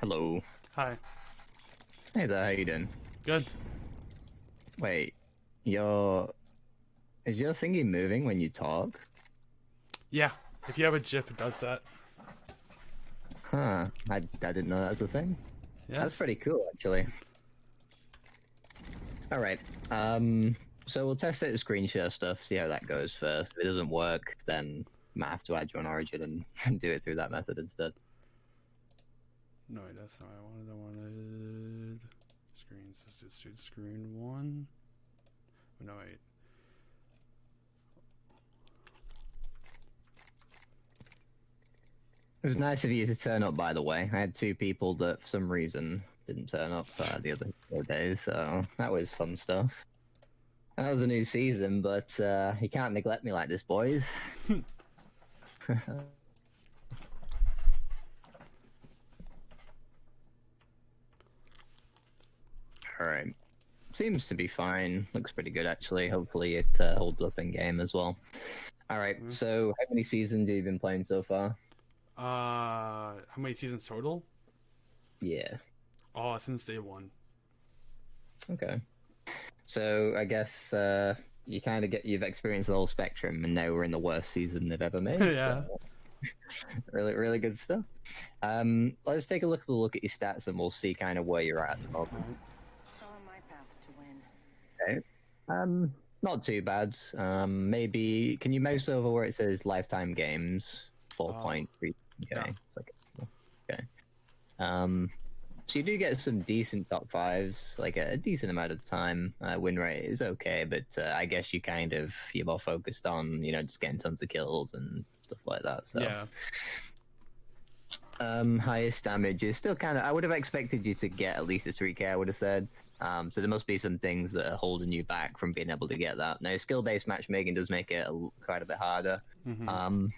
Hello. Hi. Hey there, how you doing? Good. Wait, your is your thingy moving when you talk? Yeah. If you have a GIF, it does that. Huh. I, I didn't know that was a thing. Yeah. That's pretty cool, actually. Alright, um, so we'll test out the screen share stuff, see how that goes first. If it doesn't work, then I might have to add you on Origin and do it through that method instead. No, wait, that's not what I wanted. I wanted screens. Let's just do screen one. Oh, no, wait. It was nice of you to turn up, by the way. I had two people that, for some reason, didn't turn up uh, the other days, so that was fun stuff. That was a new season, but uh, you can't neglect me like this, boys. Alright. Seems to be fine. Looks pretty good, actually. Hopefully it uh, holds up in game as well. Alright, Mhm. so how many seasons have you been playing so far? Uh, how many seasons total? Yeah. Oh, since day one. Okay. So I guess uh, you kind of get you've experienced the whole spectrum, and now we're in the worst season they've ever made. Yeah. so- really, really good stuff. Um, let's take a look at look at your stats, and we'll see kind of where you're at. at the moment. On my path to win. Um, not too bad. Um, maybe can you mouse over where it says lifetime games? Four point three. Okay. yeah. It's like, okay. Um, so you do get some decent top fives, like a, decent amount of time. Uh, win rate is okay, but uh, I guess you kind of you're more focused on you know just getting tons of kills and stuff like that. So Yeah. um, highest damage is still kind of. I would have expected you to get at least a 3k. I would have said. Um, so there must be some things that are holding you back from being able to get that. Now, skill-based matchmaking does make it a, quite a bit harder. Mhm. Um,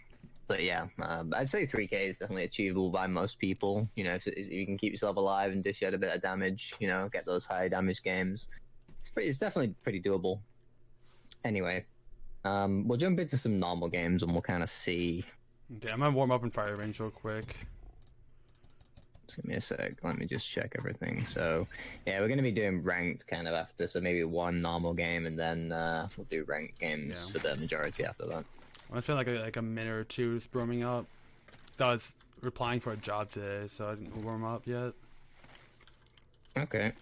but yeah, um, I'd say 3k is definitely achievable by most people. You know, if, if you can keep yourself alive and dish out a bit of damage, you know, get those high damage games, it's pretty. It's definitely pretty doable. Anyway, um, we'll jump into some normal games and we'll kind of see Okay, I'm gonna warm up in fire range real quick. Just give me a sec. Let me just check everything. So, yeah, we're going to be doing ranked kind of after. So maybe one normal game, and then uh, we'll do ranked games Yeah. for the majority after that. I'm gonna spend like a, like a minute or two just warming up. 'Cause I was replying for a job today, so I didn't warm up yet. Okay.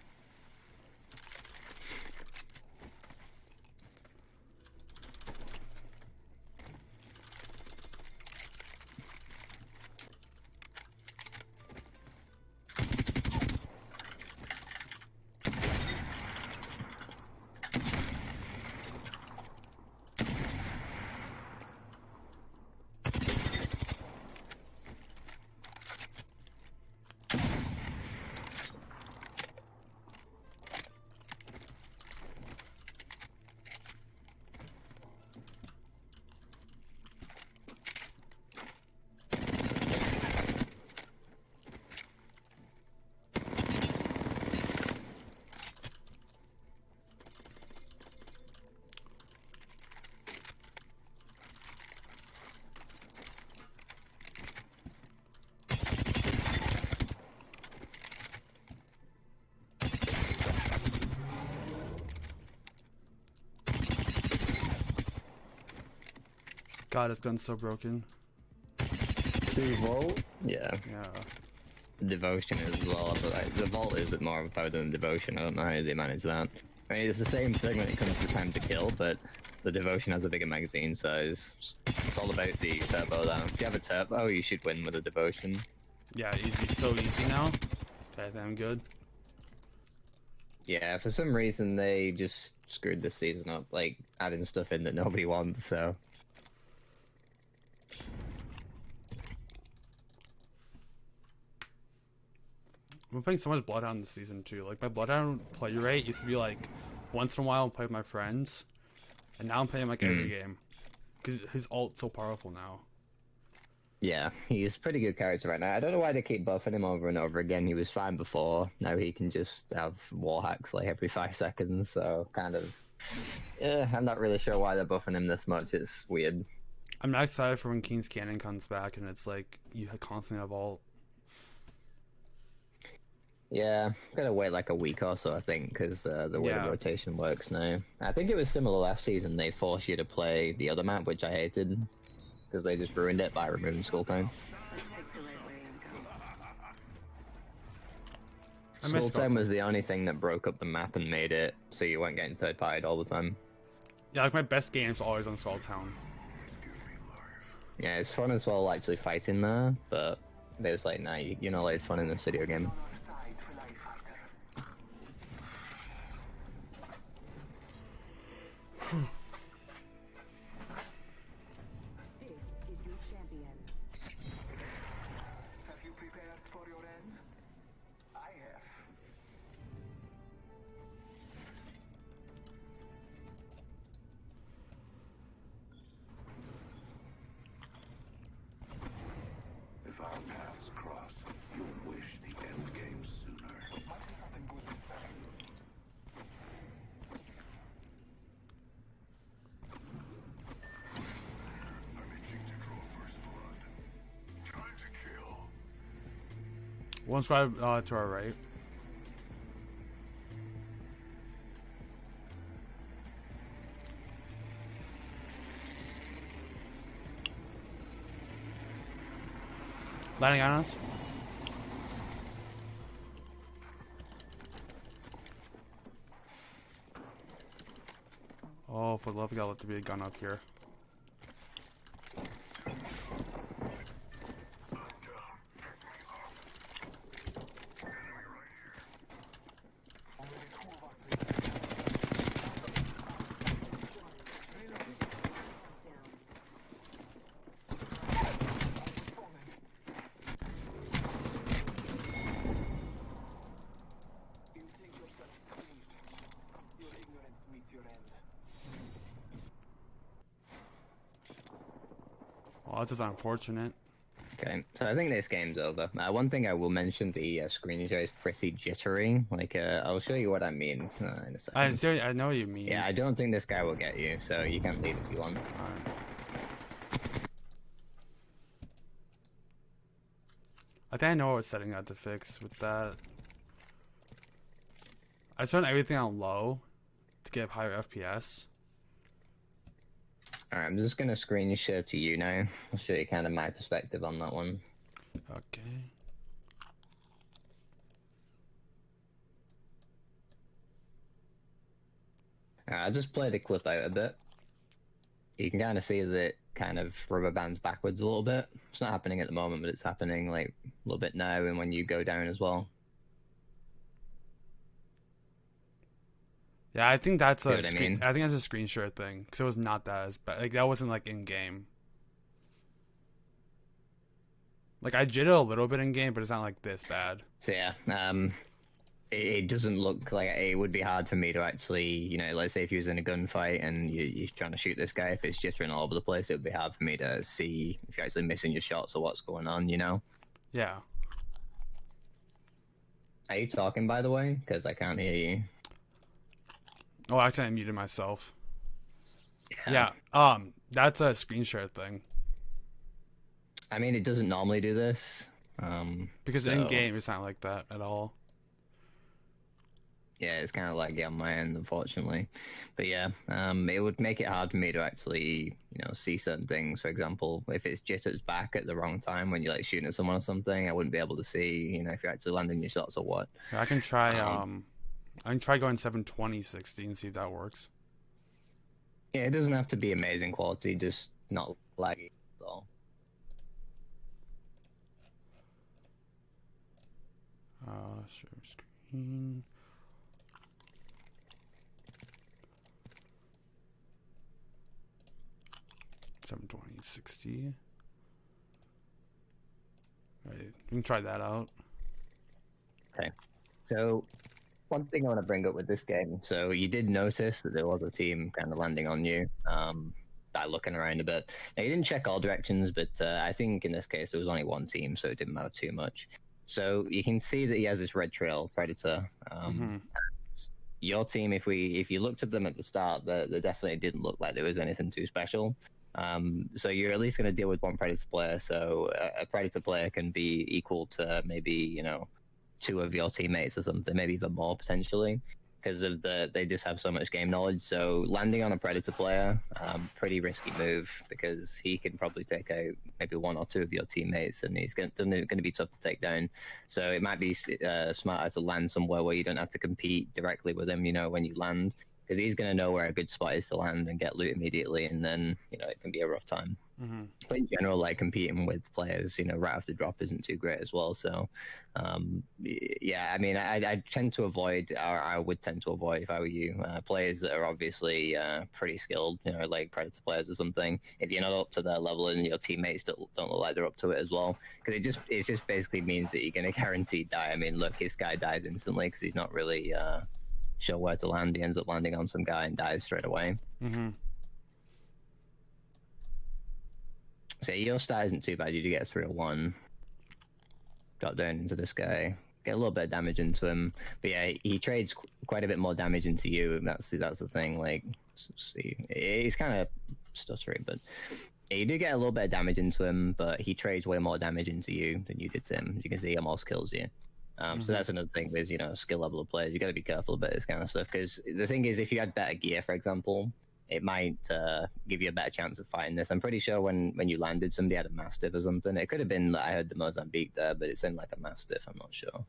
God, this gun's so broken. The volt? Yeah, Yeah. devotion is as well. But like, the volt is it more of a power than devotion. I don't know how they manage that. I mean, it's the same thing when it comes to time to kill, but the devotion has a bigger magazine size. It's all about the turbo. Though. If you have a turbo, you should win with a devotion. Yeah, easy. So easy now. Okay, then I'm good. Yeah, for some reason they just screwed this season up, like adding stuff in that nobody wants. So I'm playing so much Bloodhound this season too. Like my Bloodhound play rate used to be like once in a while I play with my friends, and now I'm playing like every hmm. game because his ult's so powerful now. yeah, he's pretty good character right now. I don't know why they keep buffing him over and over again. He was fine before. Now he can just have wall hacks like every five seconds. So kind of, yeah, I'm not really sure why they're buffing him this much. It's weird. I'm not excited for when Kings Canyon comes back and it's like you constantly have ult. Yeah, gotta wait like a week or so, I think, because uh, the way Yeah. the rotation works now. I think it was similar last season. They forced you to play the other map, which I hated, because they just ruined it by removing Skull Town. Take the right way and go. I Skull miss Skull Town Town. was the only thing that broke up the map and made it so you weren't getting third partied all the time. Yeah, like my best games are always on Skull Town. Yeah, it's fun as well actually fighting there, but they was like, nah, you- you're not allowed fun in this video game. One squad uh, to our right. Landing on us. Oh, for the love of God, let there be a gun up here. You think yourself free. Your ignorance meets your end. Just unfortunate. Okay, so I think this game's over. Uh, one thing I will mention, the uh, screen share is pretty jittery. Like, uh, I'll show you what I mean uh, in a second. I, seriously, I know what you mean. Yeah, I don't think this guy will get you, so you can leave if you want. I think I know what setting I had to fix with that. I set everything on low to get higher FPS. Alright, I'm just gonna screen share to you now. I'll show you kind of my perspective on that one. Okay. Uh, I'll just play the clip out a bit. You can kind of see that kind of rubber bands backwards a little bit. It's not happening at the moment, but it's happening like a little bit now and when you go down as well. Yeah, I think that's See a what I screen. mean? I think that's a screen share thing because it was not that as bad. Like that wasn't like in game. Like I jittered a little bit in game, but it's not like this bad. So yeah, um, it, it doesn't look like it would be hard for me to actually, you know, let's say if you was in a gunfight and you, you're trying to shoot this guy, if it's jittering all over the place, it would be hard for me to see if you're actually missing your shots or what's going on. You know? Yeah. Are you talking by the way? Because I can't hear you. Oh, I accidentally muted myself. Yeah. Um, that's a screen share thing I mean, it doesn't normally do this. Um, because so, in game it's not like that at all. Yeah, it's kind of like on my end, unfortunately. But yeah, um, it would make it hard for me to actually, you know, see certain things. For example, if it's jitters back at the wrong time when you're like shooting at someone or something, I wouldn't be able to see, you know, if you're actually landing your shots or what. I can try. Um, Um, I can try going 720 60 and see if that works. Yeah, it doesn't have to be amazing quality, just not laggy. That's all. Uh, share screen. Seven twenty sixty. Right, we can try that out. Okay, so, one thing I want to bring up with this game. So, you did notice that there was a team kind of landing on you um, by looking around a bit. Now, you didn't check all directions, but uh, I think in this case there was only one team, so it didn't matter too much. So, you can see that he has this red trail predator. Um, Mhm. Your team, if we if you looked at them at the start, they, they definitely didn't look like there was anything too special. Um, so you're at least going to deal with one predator player. So a, a predator player can be equal to maybe you know two of your teammates or something, maybe even more potentially, because of the they just have so much game knowledge. So landing on a predator player, um, pretty risky move because he can probably take out maybe one or two of your teammates, and he's going to be tough to take down. So it might be uh, smarter to land somewhere where you don't have to compete directly with him. You know, when you land, because he's going to know where a good spot is to land and get loot immediately, and then you know it can be a rough time. Mm-hmm. But in general, like competing with players, you know, right after drop isn't too great as well. So, um, yeah, I mean, I, I tend to avoid, or I would tend to avoid if I were you, uh, players that are obviously uh, pretty skilled, you know, like Predator players or something. If you're not up to their level and your teammates don't, don't look like they're up to it as well, because it just it just basically means that you're going to guarantee die. I mean, look, this guy dies instantly because he's not really uh, sure where to land. He ends up landing on some guy and dies straight away. Mm-hmm. So your stat isn't too bad. You do get a one. Drop down into this guy. Get a little bit of damage into him. But yeah, he trades qu- quite a bit more damage into you. That's that's the thing. Like, see, he's kind of stuttery, but yeah, you do get a little bit of damage into him. But he trades way more damage into you than you did to him. As you can see, he almost kills you. Um, So Mhm. that's another thing with you know skill level of players. You got to be careful about this kind of stuff because the thing is, if you had better gear, for example, it might uh, give you a better chance of fighting this. I'm pretty sure when, when you landed, somebody had a mastiff or something. It could have been that I heard the Mozambique there, but it seemed like a mastiff. I'm not sure.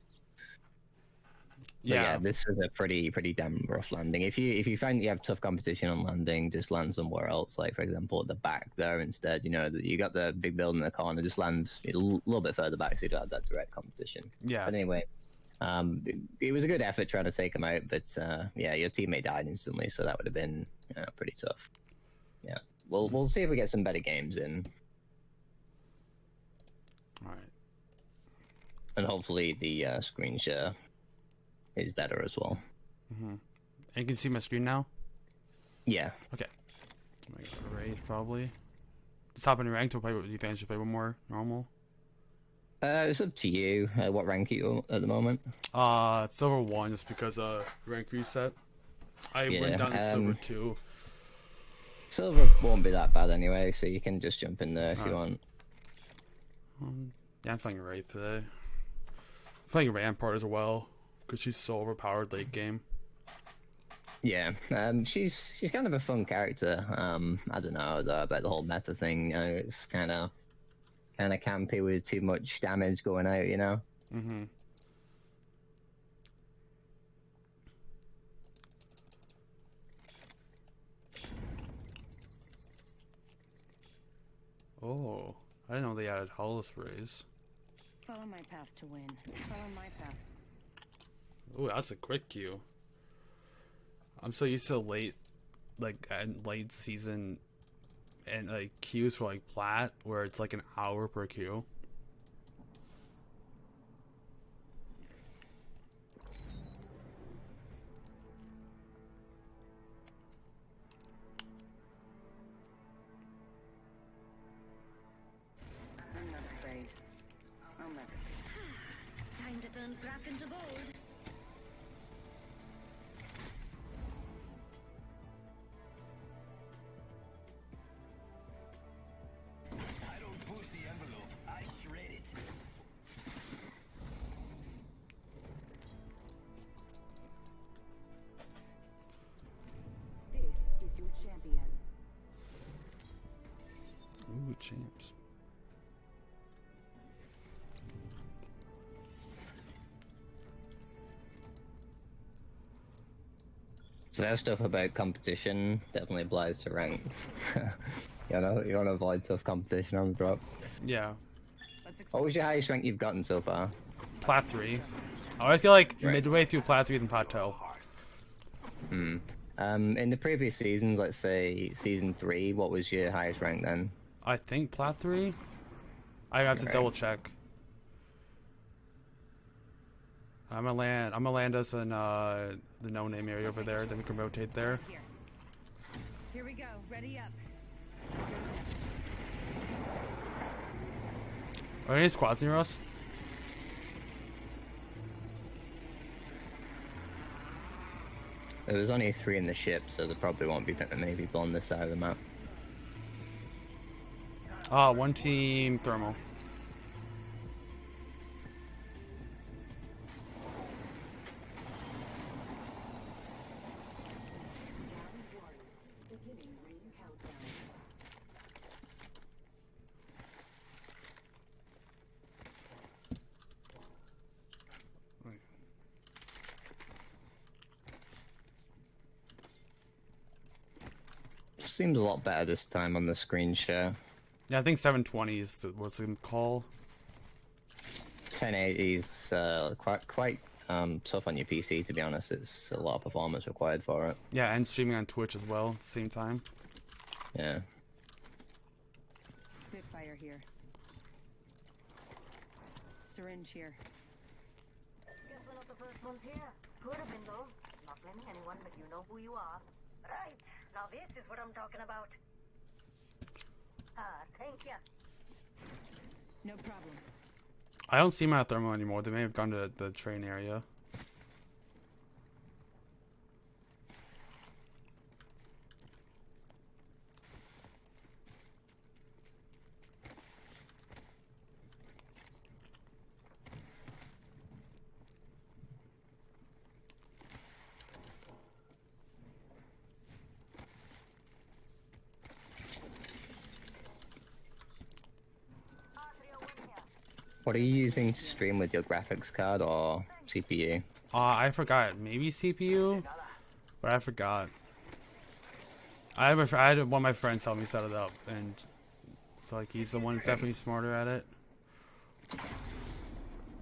Yeah. yeah, this is a pretty pretty damn rough landing. If you if you find you have tough competition on landing, just land somewhere else. Like for example, at the back there instead. You know, you got the big building in the corner. Just land a little bit further back so you don't have that direct competition. yeah. But anyway, um, it, it was a good effort trying to take him out, but uh, yeah, your teammate died instantly, so that would have been uh, pretty tough. Yeah, we'll we'll see if we get some better games in, All right. and hopefully the uh, screen share is better as well. Mm-hmm. And you can see my screen now. Yeah, Okay. Got raise probably. Top any rank to play. Do you think I should play one more normal? uh, it's up to you. Uh, what rank are you at the moment? Uh, silver one just because uh rank reset. I Yeah, went down to silver too. Silver won't be that bad anyway, so you can just jump in there if you want. Um, yeah, I'm playing Wraith today. playing Rampart as well because she's so overpowered late game. Yeah, um, she's she's kind of a fun character. Um, I don't know though, about the whole meta thing. You know, it's kind of kind of campy with too much damage going out. You know. Mm-hmm. Oh, I didn't know they added holo sprays. Follow my path to win. Follow my path. Oh, that's a quick queue. I'm so used to late, like and late season, and like queues for like plat where it's like an hour per queue. That stuff about competition definitely applies to ranks. you know, you want to avoid tough competition on the drop. Yeah, Let's What was your highest rank you've gotten so far? plat three. I always feel like Right. midway through plat three than plateau. Hmm. Um, in the previous seasons, let's say season three, what was your highest rank then? I think plat three. I have to Okay. double check. I'm gonna land. I'm gonna land us in uh, the no name area over there. Then we can rotate there. Here. Here we go. Ready up. Are there any squads near us? There was only three in the ship, so there probably won't be that many people on this side of the map. Ah, one team thermal. countdown. Seems a lot better this time on the screen share. Yeah, I think 720 is the, what's the call. 1080 is uh, quite quite um, tough on your PC to be honest. It's a lot of performance required for it. Yeah, and streaming on Twitch as well at the same time. Yeah. Spitfire here. Syringe here. Guess we're not the first ones here. Could have been though. Not blaming anyone, but you know who you are. Right. Now this is what I'm talking about. Ah, thank you. No problem. I don't see my at Thermal anymore. They may have gone to the train area. What are you using to stream with your graphics card or CPU? Uh, I forgot. Maybe CPU? But I forgot. I have a I had one of my friends help me set it up, and so like he's the one that's definitely smarter at it.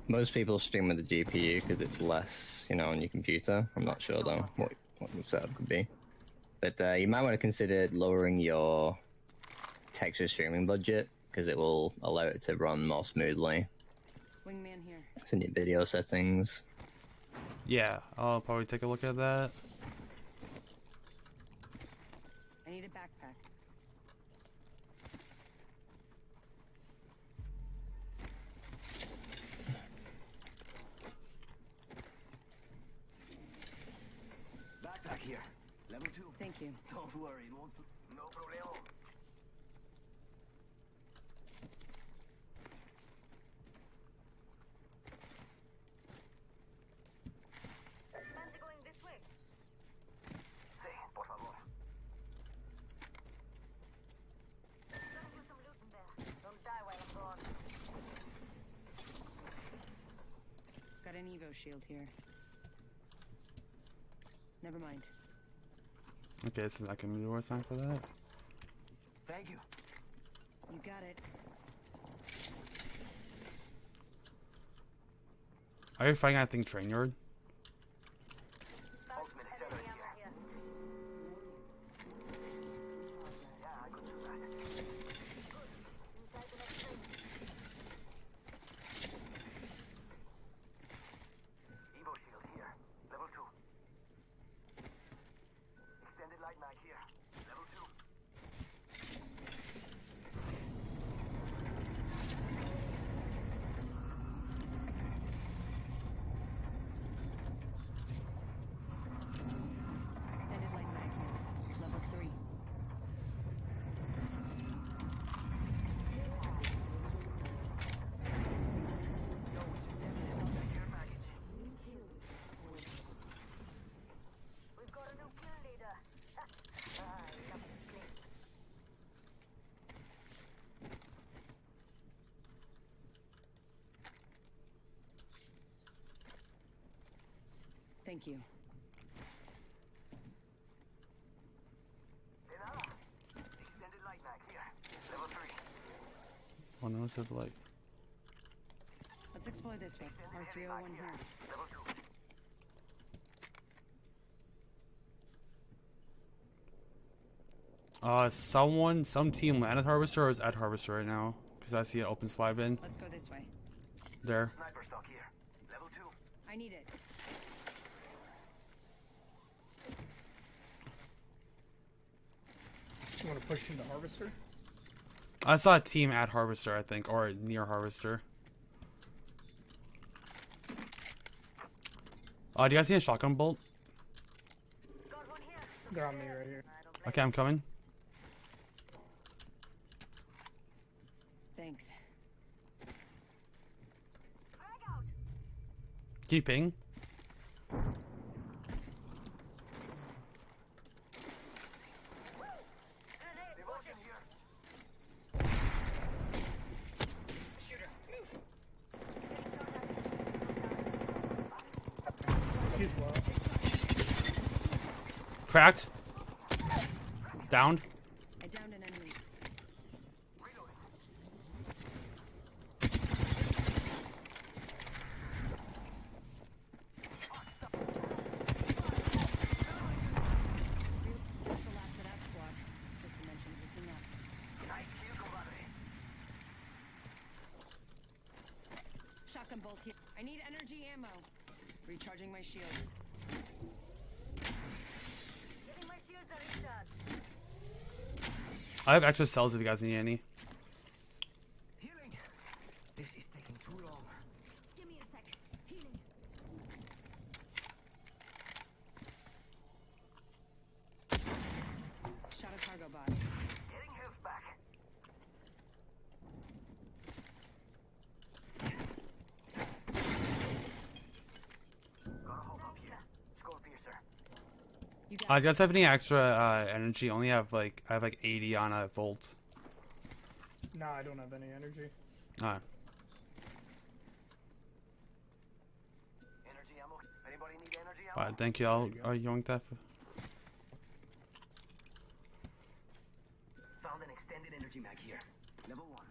Most people stream with the GPU because it's less, you know, on your computer. I'm not sure though what what the setup could be. But uh, you might want to consider lowering your texture streaming budget because it will allow it to run more smoothly. Wingman here. It's in your video settings. Yeah, I'll probably take a look at that. I need a backpack. Backpack here. Level two. Thank you. Don't worry, it won't. No problemo. Man's going this way. Sí, por favor. Gotta do some looting there. Don't die while I'm gone. Got an Evo shield here. Never mind. Okay, this is not gonna be the time for that. Thank you. You got it. Are you fighting at thing train yard? Found Ultimate enemy accelerate ammo here. Yeah, I could do that. Inside the next ring. Evo shield here. Level two. Extended light mag here. Level two. Extended light mag here. Level three. Care package. We've got a new kill leader. ah, I love this place. Thank you. De nada. Extended light mag here. Level three. No, it's of like. Let's explore this way. Extended R301 here. here. Level two. Uh, someone, some team landed Harvester or is at Harvester right now? Because I see an open spy bin Let's go this way. there. Sniper stock here. Level two. I need it. You want to push into Harvester? I saw a team at Harvester, I think, or near Harvester. Uh, do you guys see a shotgun bolt? Got one here. They're on me right here. I don't blame Okay, I'm coming. Thanks. Frag out. Can you ping? Grenade Cracked. Downed. I downed an enemy. That's the last of that squad. This dimension's looking up. Shotgun bolt here. I need energy ammo. Recharging my shields. Giving my shields a recharge. I have extra cells if you guys need any. Healing. This is taking too long. Give me a sec. Healing. Shot a cargo bot. Getting health back. Gotta hold up here. Skullpiercer. You Uh, got do you guys have any extra uh, energy? Only have like I have like 80 on a volt. Nah, I don't have any energy. Energy ammo. Anybody need energy ammo? uh, thank you. I'll, I'll yoink that. For... Found an extended energy mag here. Level one.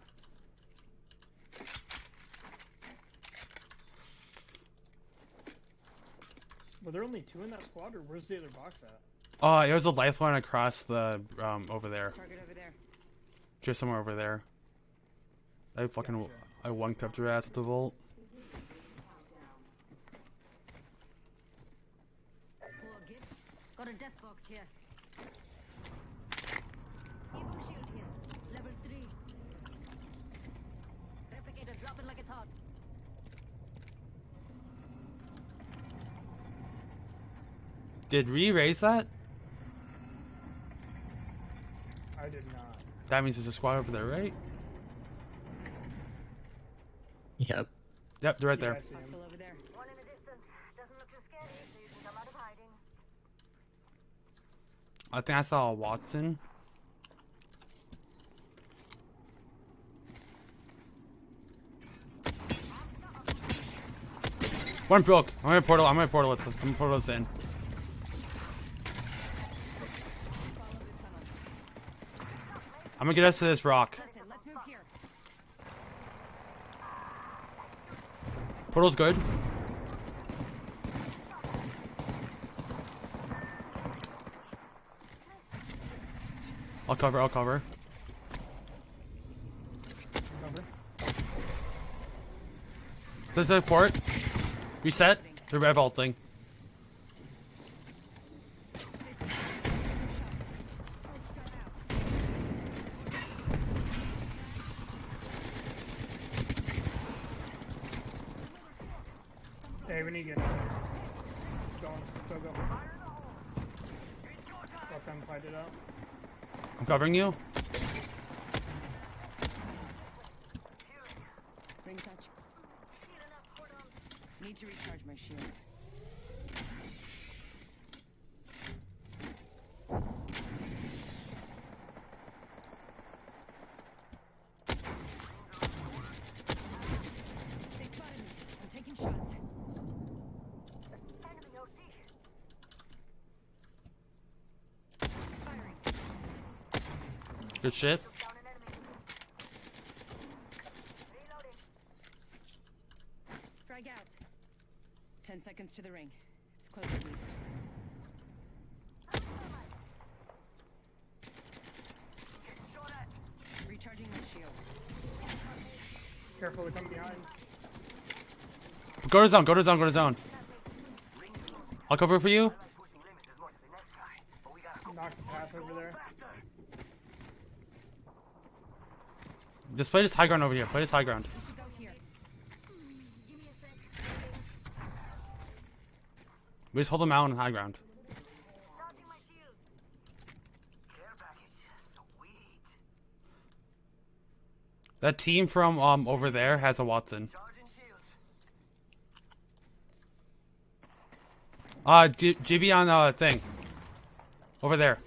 Were there only two in that squad, or where's the other box at? Oh, there was a lifeline across the um over there. over there. Just somewhere over there. I fucking I wonked up your ass with the volt. Gib. Got a death box here. Evo shield here. Level 3. Replicator like it's hot. Did we raise that? I did not. That means there's a squad over there, right? Yep. Yep, they're right Yeah, there. I see him. Hostile over there. One in the distance. Doesn't look too scary, so you can come out of hiding. I think I saw a Wattson. One broke. I'm gonna portal. I'm gonna portal it. I'm gonna portal this in. Follow the tunnel. I'm gonna get us to this rock. Listen, let's move here. Portal's good. I'll cover. I'll cover. Cover. Does the port reset? The rev. Hey, we need to get out. Go on. Go, go. Let them fight it out. I'm you. Ring touch. Need to recharge my shields. They spotted me. I'm taking shots. Enemy OC. Firing. Good shit. Down an enemy. Reloading. Frag out. Ten seconds to the ring. It's close at least. Recharging my shields. Careful, they come behind. Go to zone. Go to zone. Go to zone. I'll cover for you. Pushing limits as much as the next guy. But we gotta go Knock the path over there. faster. Just play this high ground over here. Play this high ground. We just hold them out on high ground. That team from um over there has a Wattson. Uh, Gibby on uh thing. Over there.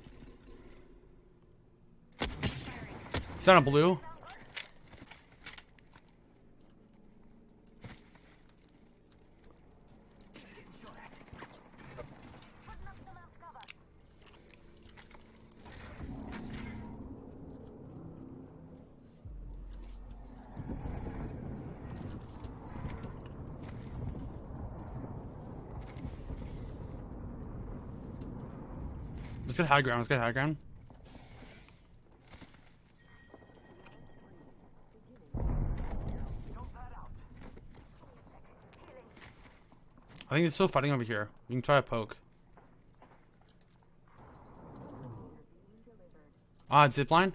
He's on a blue. High ground. Let's get high ground. I think it's still fighting over here. We can try to poke. Ah, zip line.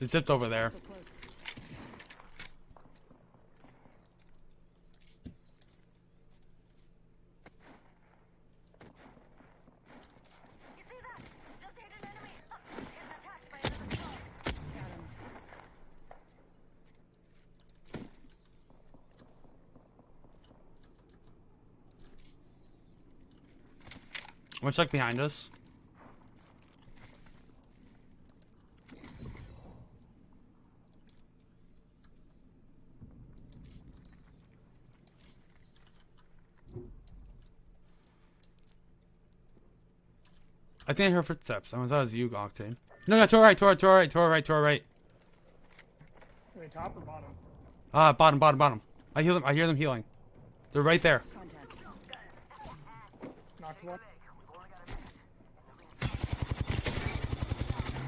It zipped over there. So close. You see that? Just hit an enemy. Uh, Getting attacked by another squad. Got him. I'm behind us. I think I heard footsteps. I thought it was you, Octane. No, no, to our right, to our, to our right, to our right, to our right. Are they top or bottom? Ah, bottom, bottom, bottom. I hear them. I hear them healing. They're right there. Knocked one. Rev cracked, rev cracked. Tracking. Focus. Reloading. Someone else is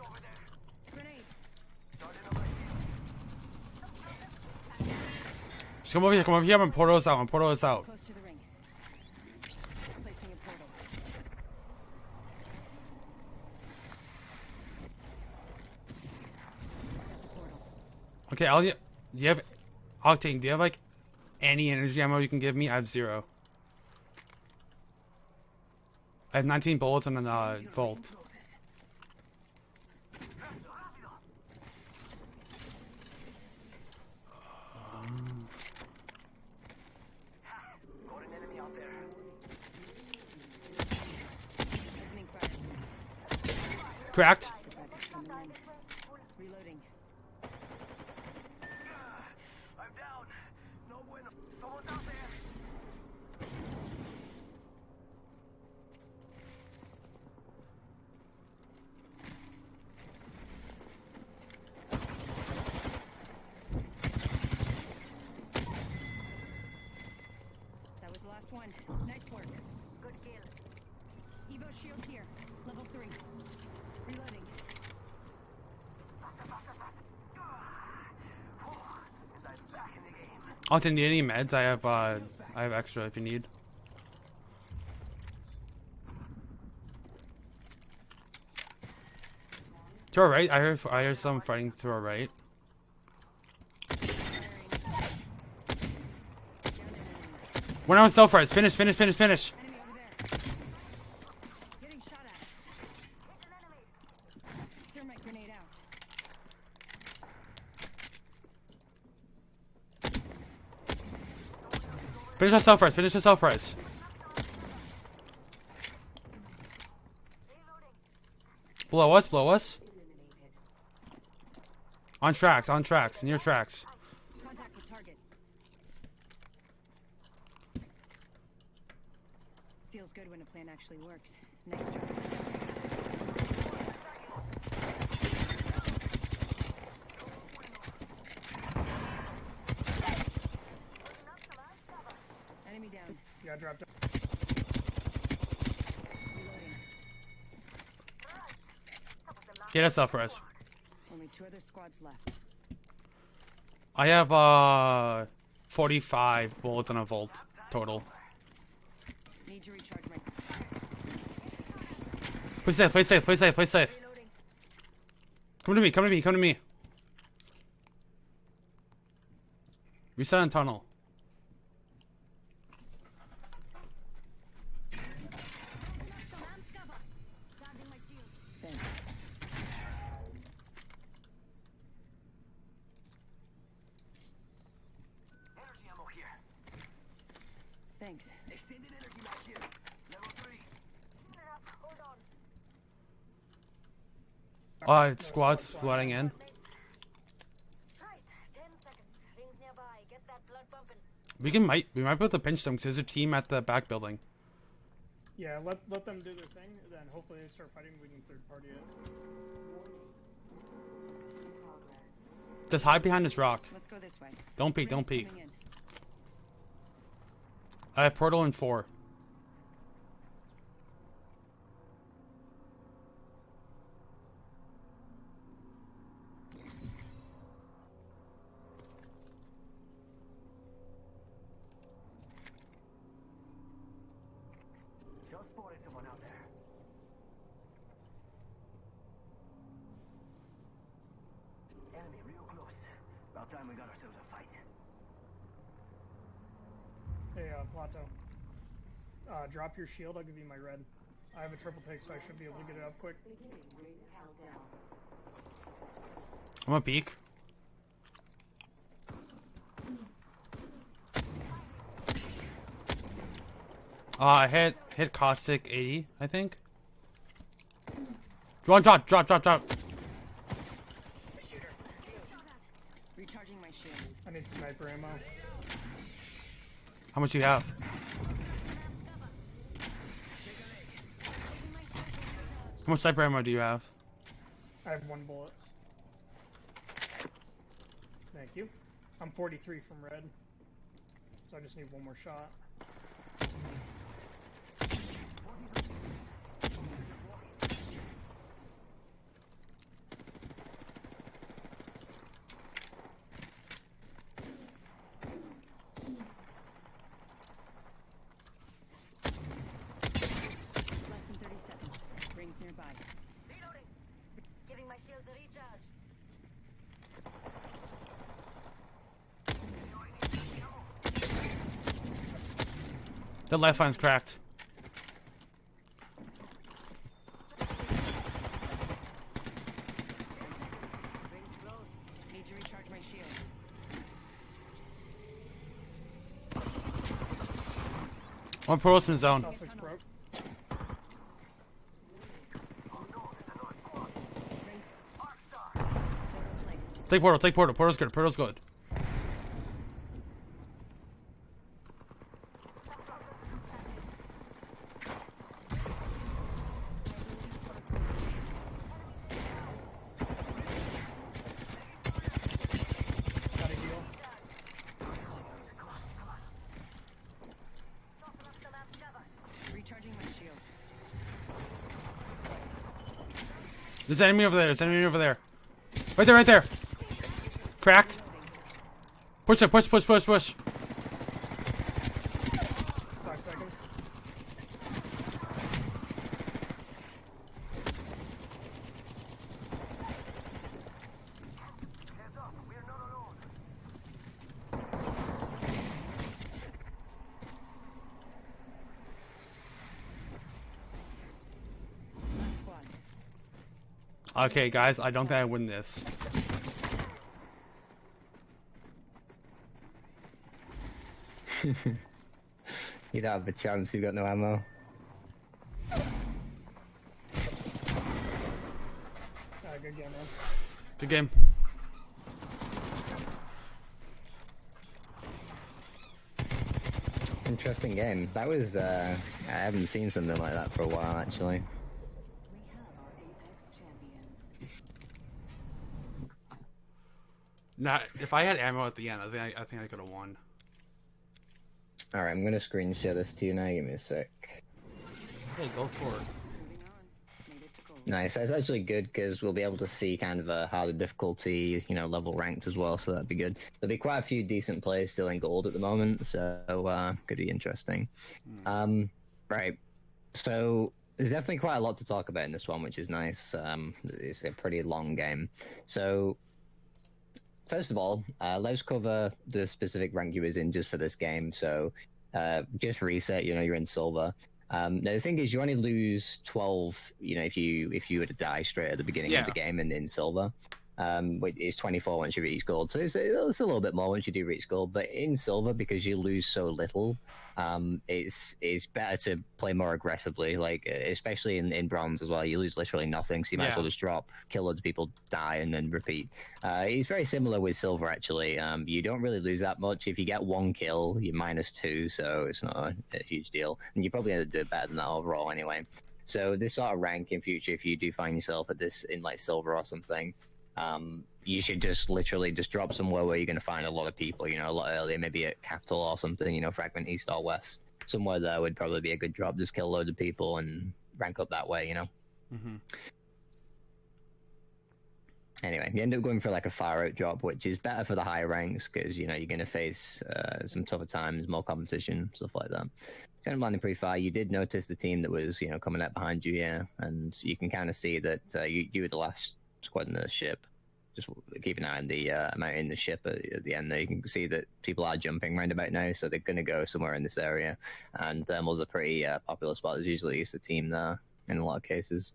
over there. Grenade. Just come over here, come over here, and portal us out, and portal us out. Close to the ring. Placing a portal. Set the portal. Okay, I'll, do you have, Octane, do you have like any energy ammo you can give me? I have zero. I have 19 bullets and a uh. Cracked. Backup coming in. Reloading. I'm down. No bueno. Someone's out there. That was the last one. Nice work. Good kill. Evo shield here. Level three. Reloading. And I'm back in the game. Octane, need any meds? I have, uh, I have extra if you need. To our right, I heard, I heard some fighting to our right. One on self res. Finish, finish, finish, finish. Enemy over there. Getting shot at. Thermite grenade out. Finish on self res. Finish on self res. Blow us, Blow us. On tracks, on tracks, near tracks. Feels good when a plan actually works. Nice job. Enemy Yeah, dropped down. Reloading. Get us. Only two other squads left. I have uh 45 bullets and a volt total. Need to recharge my. Play safe, play safe, play safe, play safe. Come to me, come to me, come to me. Reset on tunnel. Thanks. Energy ammo here. Thanks. Extended energy mag here. Level three. Hold on. Squads flooding in. Right. Ten seconds. Rings nearby. We can might we might be able to pinch them because there's a team at the back building. Yeah, let let them do their thing, then hopefully they start fighting. We can third party it. Just hide behind this rock. Let's go this way. Don't peek. Don't peek. I have portal in four. Just spotted someone out there. Enemy real close. About time we got ourselves a fight. Hey, uh, Plato. Uh, drop your shield. I'll give you my red. I have a triple take, so I should be able to get it up quick. I'm gonna peek. Uh, I hit hit caustic 80, I think. Drop, drop, drop, drop, drop. Recharging my shields. I need sniper ammo. How much do you have? How much sniper ammo do you have? I have one bullet. Thank you. I'm 43 from red. So I just need one more shot. Less than 30 seconds. Rings nearby. Reloading. Giving my shields a recharge. The lifeline's cracked. Rings close. Need to recharge my shields. One portal's in zone. L6 broke. Rings. Portal placed. Take portal, take portal. Portal's good, portal's good. Got a heal. Soften up the map cover. Recharging my shields. There's an enemy over there. There's an enemy over there. Right there, right there. Cracked. Push it, push, push, push, push. Five seconds. Heads up, we're not alone. Last squad. Okay, guys, I don't think I win this. You don't have a chance. You've got no ammo. Good game, man. Good game. Interesting game. That was. uh I haven't seen something like that for a while, actually. We have our Apex champions. Nah, if I had ammo at the end, I think I, I think I could have won. All right, I'm gonna screen share this to you now. Give me a sec. Hey, go for it. Moving on. Made it to gold. Nice. That's actually good because we'll be able to see kind of a harder difficulty, you know, level ranked as well. So that'd be good. There'll be quite a few decent players still in gold at the moment, so uh, could be interesting. Um, right. So there's definitely quite a lot to talk about in this one, which is nice. Um, it's a pretty long game. So first of all, uh, let's cover the specific rank you was in just for this game. So uh, just reset. You know, you're in silver. Um, now the thing is, you only lose twelve. You know, if you if you were to die straight at the beginning Yeah. of the game and in silver. Um, which is 24 once you reach gold. So it's, it's a little bit more once you do reach gold. But in silver, because you lose so little, um, it's it's better to play more aggressively. Like especially in, in bronze as well, you lose literally nothing, so you might as well just drop, kill loads of people, die, and then repeat. Uh, it's very similar with silver actually. Um, you don't really lose that much. If you get one kill, you're minus two, so it's not a, a huge deal, and you probably end up doing better than that overall anyway. So this sort of rank in future, if you do find yourself at this in like silver or something, um, you should just literally just drop somewhere where you're going to find a lot of people. You know, a lot earlier, maybe at Capitol or something. You know, Fragment East or West. Somewhere there would probably be a good drop. Just kill loads of people and rank up that way. You know. hmm Anyway, you end up going for like a far out drop, which is better for the higher ranks because you know you're going to face uh, some tougher times, more competition, stuff like that. So I'm landing pretty far. You did notice the team that was you know coming up behind you here, and you can kind of see that uh, you you were the last squad in the ship. Just keep an eye on the uh, amount in the ship at, at the end there. You can see that people are jumping round about now, so they're going to go somewhere in this area. And thermal's a pretty uh, popular spot. There's usually used a team there in a lot of cases.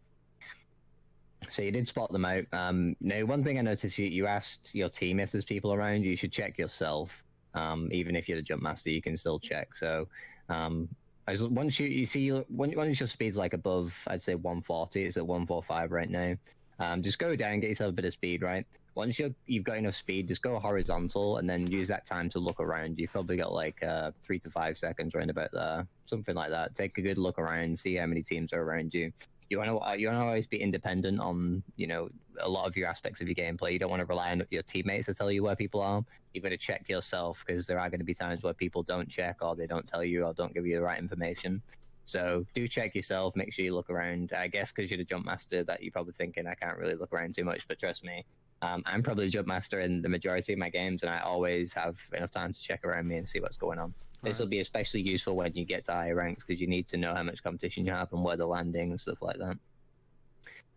So you did spot them out. Um, now, one thing I noticed, you, you asked your team if there's people around. You should check yourself. Um, even if you're the jump master, you can still check. So um, as once you you see once your speed's like above, I'd say 140. It's at 145 right now. Um, just go down, get yourself a bit of speed, right? Once you're, you've got enough speed, just go horizontal and then use that time to look around. You've probably got like uh, three to five seconds around about there, something like that. Take a good look around, see how many teams are around you. You want to you want to always be independent on you know a lot of your aspects of your gameplay. You don't want to rely on your teammates to tell you where people are. You've got to check yourself because there are going to be times where people don't check or they don't tell you or don't give you the right information. So do check yourself. Make sure you look around. I guess because you're the jump master, that you're probably thinking I can't really look around too much. But trust me, um, I'm probably the jump master in the majority of my games, and I always have enough time to check around me and see what's going on. This will be especially useful when you get to higher ranks because you need to know how much competition you have and where they're landing and stuff like that.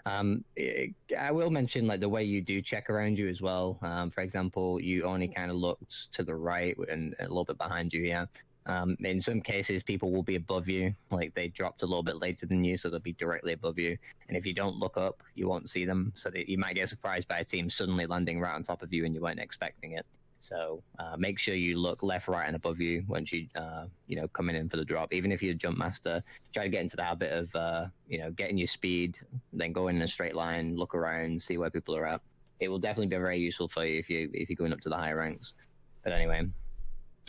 Um, I will mention like the way you do check around you as well. Um, for example, you only kind of looked to the right and a little bit behind you. Yeah. Um, in some cases, people will be above you, like they dropped a little bit later than you, so they'll be directly above you. And if you don't look up, you won't see them. So that you might get surprised by a team suddenly landing right on top of you and you weren't expecting it. So uh, make sure you look left, right, and above you once you, uh, you know, coming in for the drop. Even if you're a jump master, try to get into the habit of, uh, you know, getting your speed, then go in a straight line, look around, see where people are at. It will definitely be very useful for you if you if you're going up to the higher ranks. But anyway,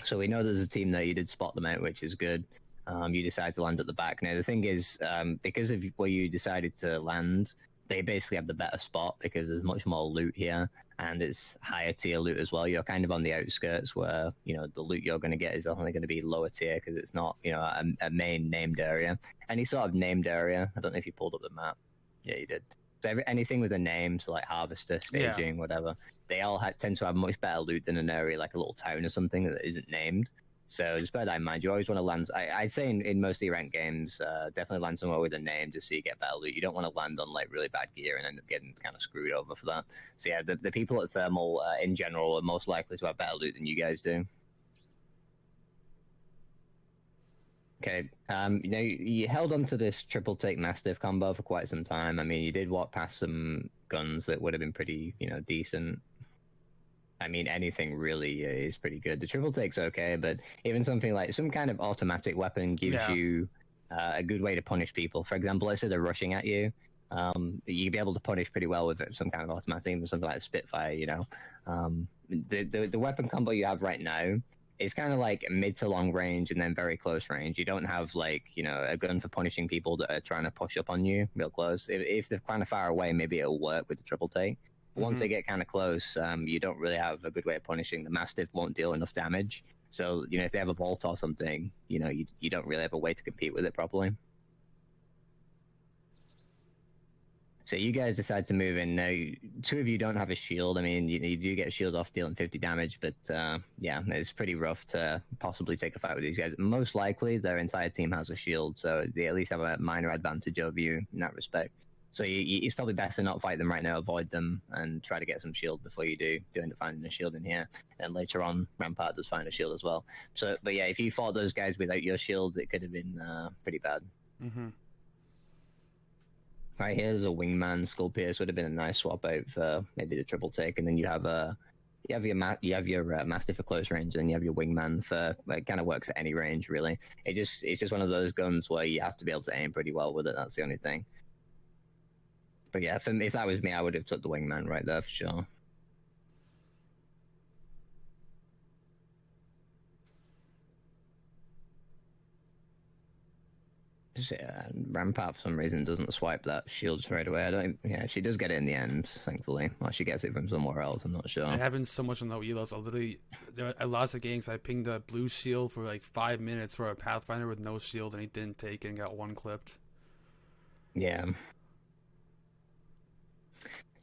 so we know there's a team there. You did spot them out, which is good. Um, you decided to land at the back. Now the thing is, um, because of where you decided to land, they basically have the better spot because there's much more loot here and it's higher tier loot as well. You're kind of on the outskirts where you know the loot you're going to get is only going to be lower tier because it's not you know a, a main named area. Any sort of named area. I don't know if you pulled up the map. Yeah, you did. So every, anything with a name, so like harvester, Yeah. staging, whatever, they all ha- tend to have much better loot than an area like a little town or something that isn't named. So just bear that in mind. You always want to land. I, I'd say in, in most of your ranked games, uh, definitely land somewhere with a name just so you get better loot. You don't want to land on like really bad gear and end up getting kind of screwed over for that. So yeah, the, the people at Thermal uh, in general are most likely to have better loot than you guys do. Okay, um, you know, you, you held on to this triple take mastiff combo for quite some time. I mean, you did walk past some guns that would have been pretty, you know, decent. I mean, anything really is pretty good. The triple take's okay, but even something like some kind of automatic weapon gives Yeah. you uh, a good way to punish people. For example, let's say they're rushing at you. Um, you'd be able to punish pretty well with some kind of automatic, even something like a Spitfire. You know, um, the, the the weapon combo you have right now is kind of like mid to long range and then very close range. You don't have like you know a gun for punishing people that are trying to push up on you real close. If, if they're kind of far away, maybe it'll work with the triple take. Once Mhm. they get kind of close, um, you don't really have a good way of punishing. The Mastiff won't deal enough damage. So, you know, if they have a volt or something, you know, you, you don't really have a way to compete with it properly. So you guys decide to move in. Now, two of you don't have a shield. I mean, you, you do get a shield off dealing 50 damage, but uh, yeah, it's pretty rough to possibly take a fight with these guys. Most likely, their entire team has a shield, so they at least have a minor advantage over you in that respect. So you, you, it's probably best to not fight them right now, avoid them, and try to get some shield before you do. Do end up finding a shield in here, and later on, Rampart does find a shield as well. So, but yeah, if you fought those guys without your shields, it could have been uh, pretty bad. Mm-hmm. Right here's a wingman. Skullpiercer would have been a nice swap out for maybe the triple take, and then you have a you have your ma- you have your uh, mastiff for close range, and you have your wingman for like, it kind of works at any range really. It just it's just one of those guns where you have to be able to aim pretty well with it. That's the only thing. But yeah, for me, if that was me, I would have took the wingman right there for sure. Yeah, uh, Rampart for some reason doesn't swipe that shield straight away. I don't. Yeah, she does get it in the end, thankfully. Or she gets it from somewhere else. I'm not sure. It happens so much on the Elos. I literally, there are lots of games I pinged a blue shield for like five minutes for a Pathfinder with no shield, and he didn't take it and got one clipped. Yeah.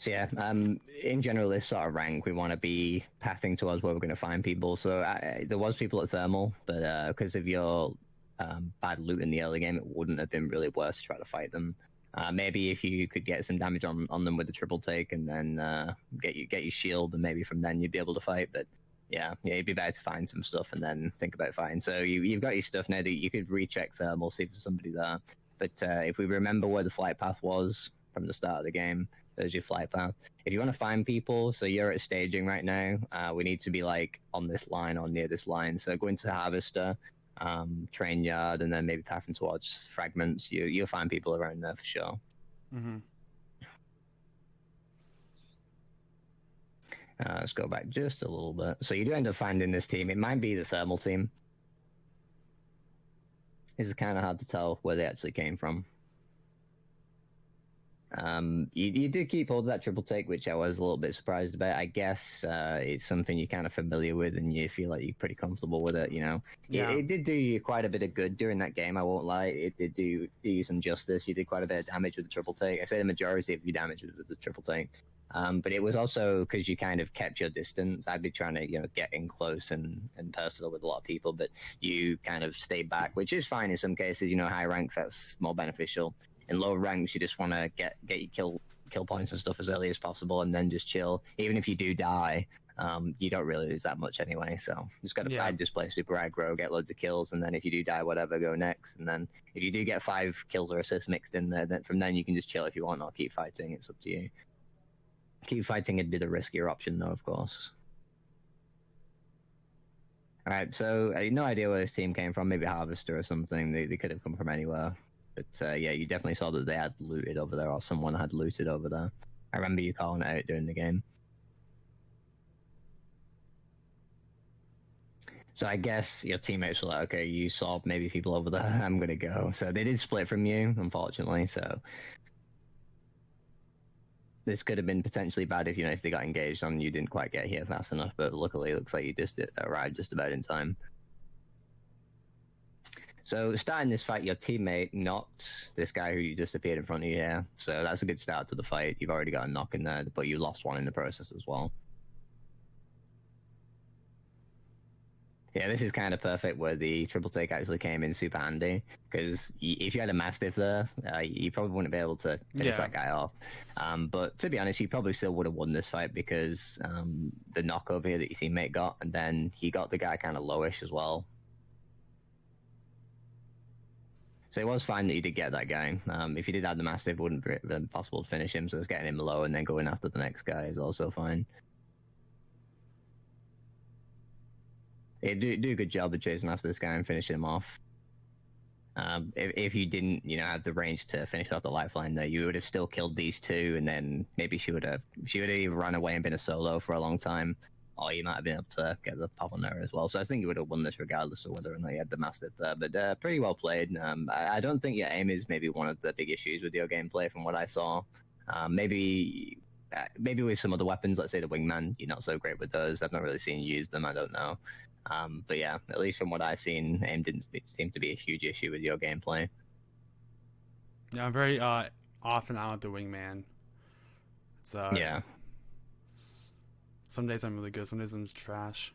So yeah, um, in general, this sort of rank, we want to be pathing towards where we're going to find people. So I, there was people at thermal, but uh, because of your um, bad loot in the early game, it wouldn't have been really worth to try to fight them. Uh, maybe if you could get some damage on, on them with the triple take and then uh, get you get your shield, and maybe from then you'd be able to fight. But yeah, yeah, it'd be better to find some stuff and then think about fighting. So you you've got your stuff now that you could recheck thermal, see if there's somebody there. But uh, if we remember where the flight path was from the start of the game, there's your flight path. If you want to find people, so you're at staging right now, uh, we need to be like on this line or near this line. So go into Harvester, um, train yard, and then maybe pathing towards fragments. You you'll find people around there for sure. Mm-hmm. Uh, let's go back just a little bit. So you do end up finding this team. It might be the thermal team. It's kind of hard to tell where they actually came from. Um, you, you did keep hold of that triple take, which I was a little bit surprised about. I guess uh, it's something you're kind of familiar with, and you feel like you're pretty comfortable with it. You know, Yeah. it, it did do you quite a bit of good during that game. I won't lie, it did do, do you some justice. You did quite a bit of damage with the triple take. I say the majority of your damage was with the triple take. Um, but it was also because you kind of kept your distance. I'd be trying to, you know, get in close and, and personal with a lot of people, but you kind of stayed back, which is fine in some cases. You know, high ranks that's more beneficial. In lower ranks, you just want to get get your kill kill points and stuff as early as possible, and then just chill. Even if you do die, um, you don't really lose that much anyway. So just got to Yeah. yeah. display super aggro, get loads of kills, and then if you do die, whatever, go next. And then if you do get five kills or assists mixed in there, then from then you can just chill if you want or keep fighting. It's up to you. Keep fighting it'd be the riskier option, though, of course. All right, so uh, no idea where this team came from. Maybe Harvester or something. They, they could have come from anywhere. But uh, yeah, you definitely saw that they had looted over there, or someone had looted over there. I remember you calling it out during the game. So I guess your teammates were like, okay, you saw maybe people over there. I'm gonna go. So they did split from you, unfortunately. So this could have been potentially bad if you know if they got engaged on you didn't quite get here fast enough. But luckily, it looks like you just arrived just about in time. So starting this fight, your teammate knocked this guy who you disappeared in front of you here. So that's a good start to the fight. You've already got a knock in there, but you lost one in the process as well. Yeah, this is kind of perfect where the triple take actually came in super handy because if you had a mastiff there, uh, you probably wouldn't be able to finish Yeah. that guy off. Um, but to be honest, you probably still would have won this fight because um, the knock over here that your teammate got, and then he got the guy kind of lowish as well. So it was fine that you did get that game. Um, if you did have the mastiff, it wouldn't have been possible to finish him. So it's getting him low and then going after the next guy is also fine. Yeah, do do a good job of chasing after this guy and finishing him off. Um, if, if you didn't, you know, have the range to finish off the lifeline, though, you would have still killed these two, and then maybe she would have she would have run away and been a solo for a long time, or you might have been able to get the pop on there as well. So I think you would have won this regardless of whether or not you had the mastiff there. But uh, pretty well played. Um, I, I don't think your aim is maybe one of the big issues with your gameplay from what I saw. Um, maybe uh, maybe with some other weapons, let's say the wingman, you're not so great with those. I've not really seen you use them. I don't know. Um, but yeah, at least from what I've seen, aim didn't seem to be a huge issue with your gameplay. Yeah, I'm very uh off and on with the wingman. It's uh yeah. Some days I'm really good. Some days I'm trash.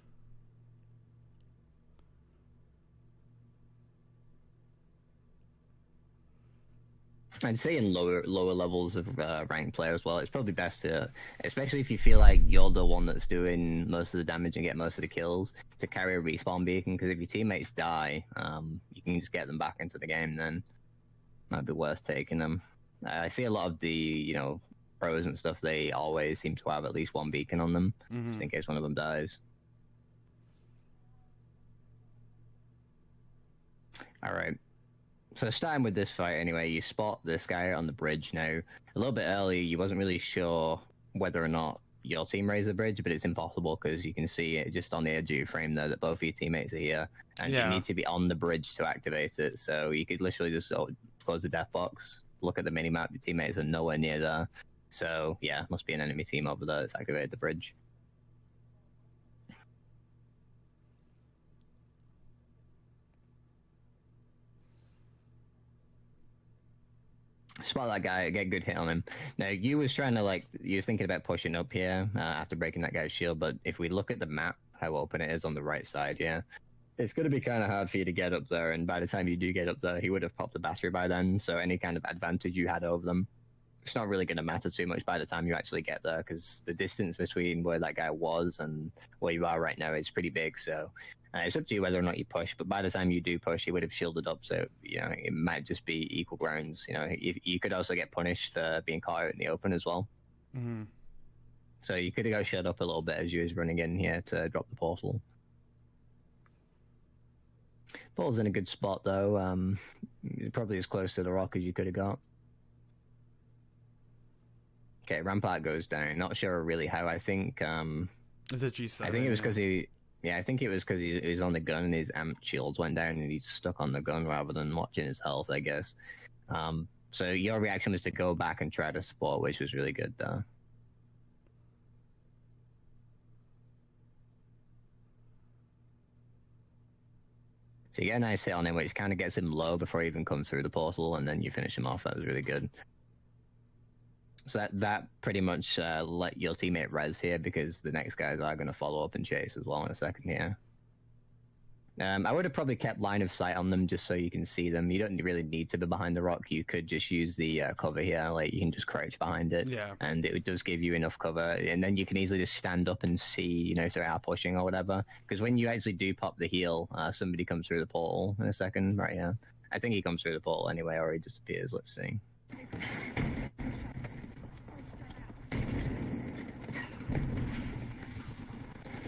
I'd say in lower lower levels of uh, ranked player as well, it's probably best to, especially if you feel like you're the one that's doing most of the damage and get most of the kills, to carry a respawn beacon. Because if your teammates die, um, you can just get them back into the game. Then might be worth taking them. I see a lot of the you know pros and stuff. They always seem to have at least one beacon on them, Mhm. just in case one of them dies. All right. So starting with this fight, anyway, you spot this guy on the bridge now. A little bit earlier, you wasn't really sure whether or not your team raised the bridge, but it's impossible because you can see it just on the edge of your frame there that both of your teammates are here, and Yeah. you need to be on the bridge to activate it. So you could literally just close the death box, look at the minimap, your teammates are nowhere near there. So yeah, must be an enemy team over there that's activated the bridge. Spot that guy, get good hit on him. Now you was trying to like you're thinking about pushing up here uh, after breaking that guy's shield, but if we look at the map, how open it is on the right side, yeah, it's going to be kind of hard for you to get up there. And by the time you do get up there, he would have popped the battery by then. So any kind of advantage you had over them, it's not really going to matter too much by the time you actually get there because the distance between where that guy was and where you are right now is pretty big. So uh, it's up to you whether or not you push. But by the time you do push, he would have shielded up. So you know it might just be equal grounds. You know, you, you could also get punished for being caught out in the open as well. hmm So you could have got shut up a little bit as you was running in here to drop the portal. Portal's in a good spot though. Um, probably as close to the rock as you could have got. Okay, Rampart goes down. Not sure really how. I think um, Is it G7? I think it was because he. Yeah, I think it was because he, he was on the gun and his amp shields went down and he's stuck on the gun rather than watching his health. I guess. Um, so your reaction was to go back and try to support, which was really good though. So you get a nice hit on him, which kind of gets him low before he even comes through the portal, and then you finish him off. That was really good. So that that pretty much uh, let your teammate res here because the next guys are going to follow up and chase as well in a second here. Um, I would have probably kept line of sight on them just so you can see them. You don't really need to be behind the rock. You could just use the uh, cover here, like you can just crouch behind it Yeah. and it does give you enough cover and then you can easily just stand up and see you know if they are pushing or whatever because when you actually do pop the heal uh, somebody comes through the portal in a second right yeah i think he comes through the portal anyway or he disappears let's see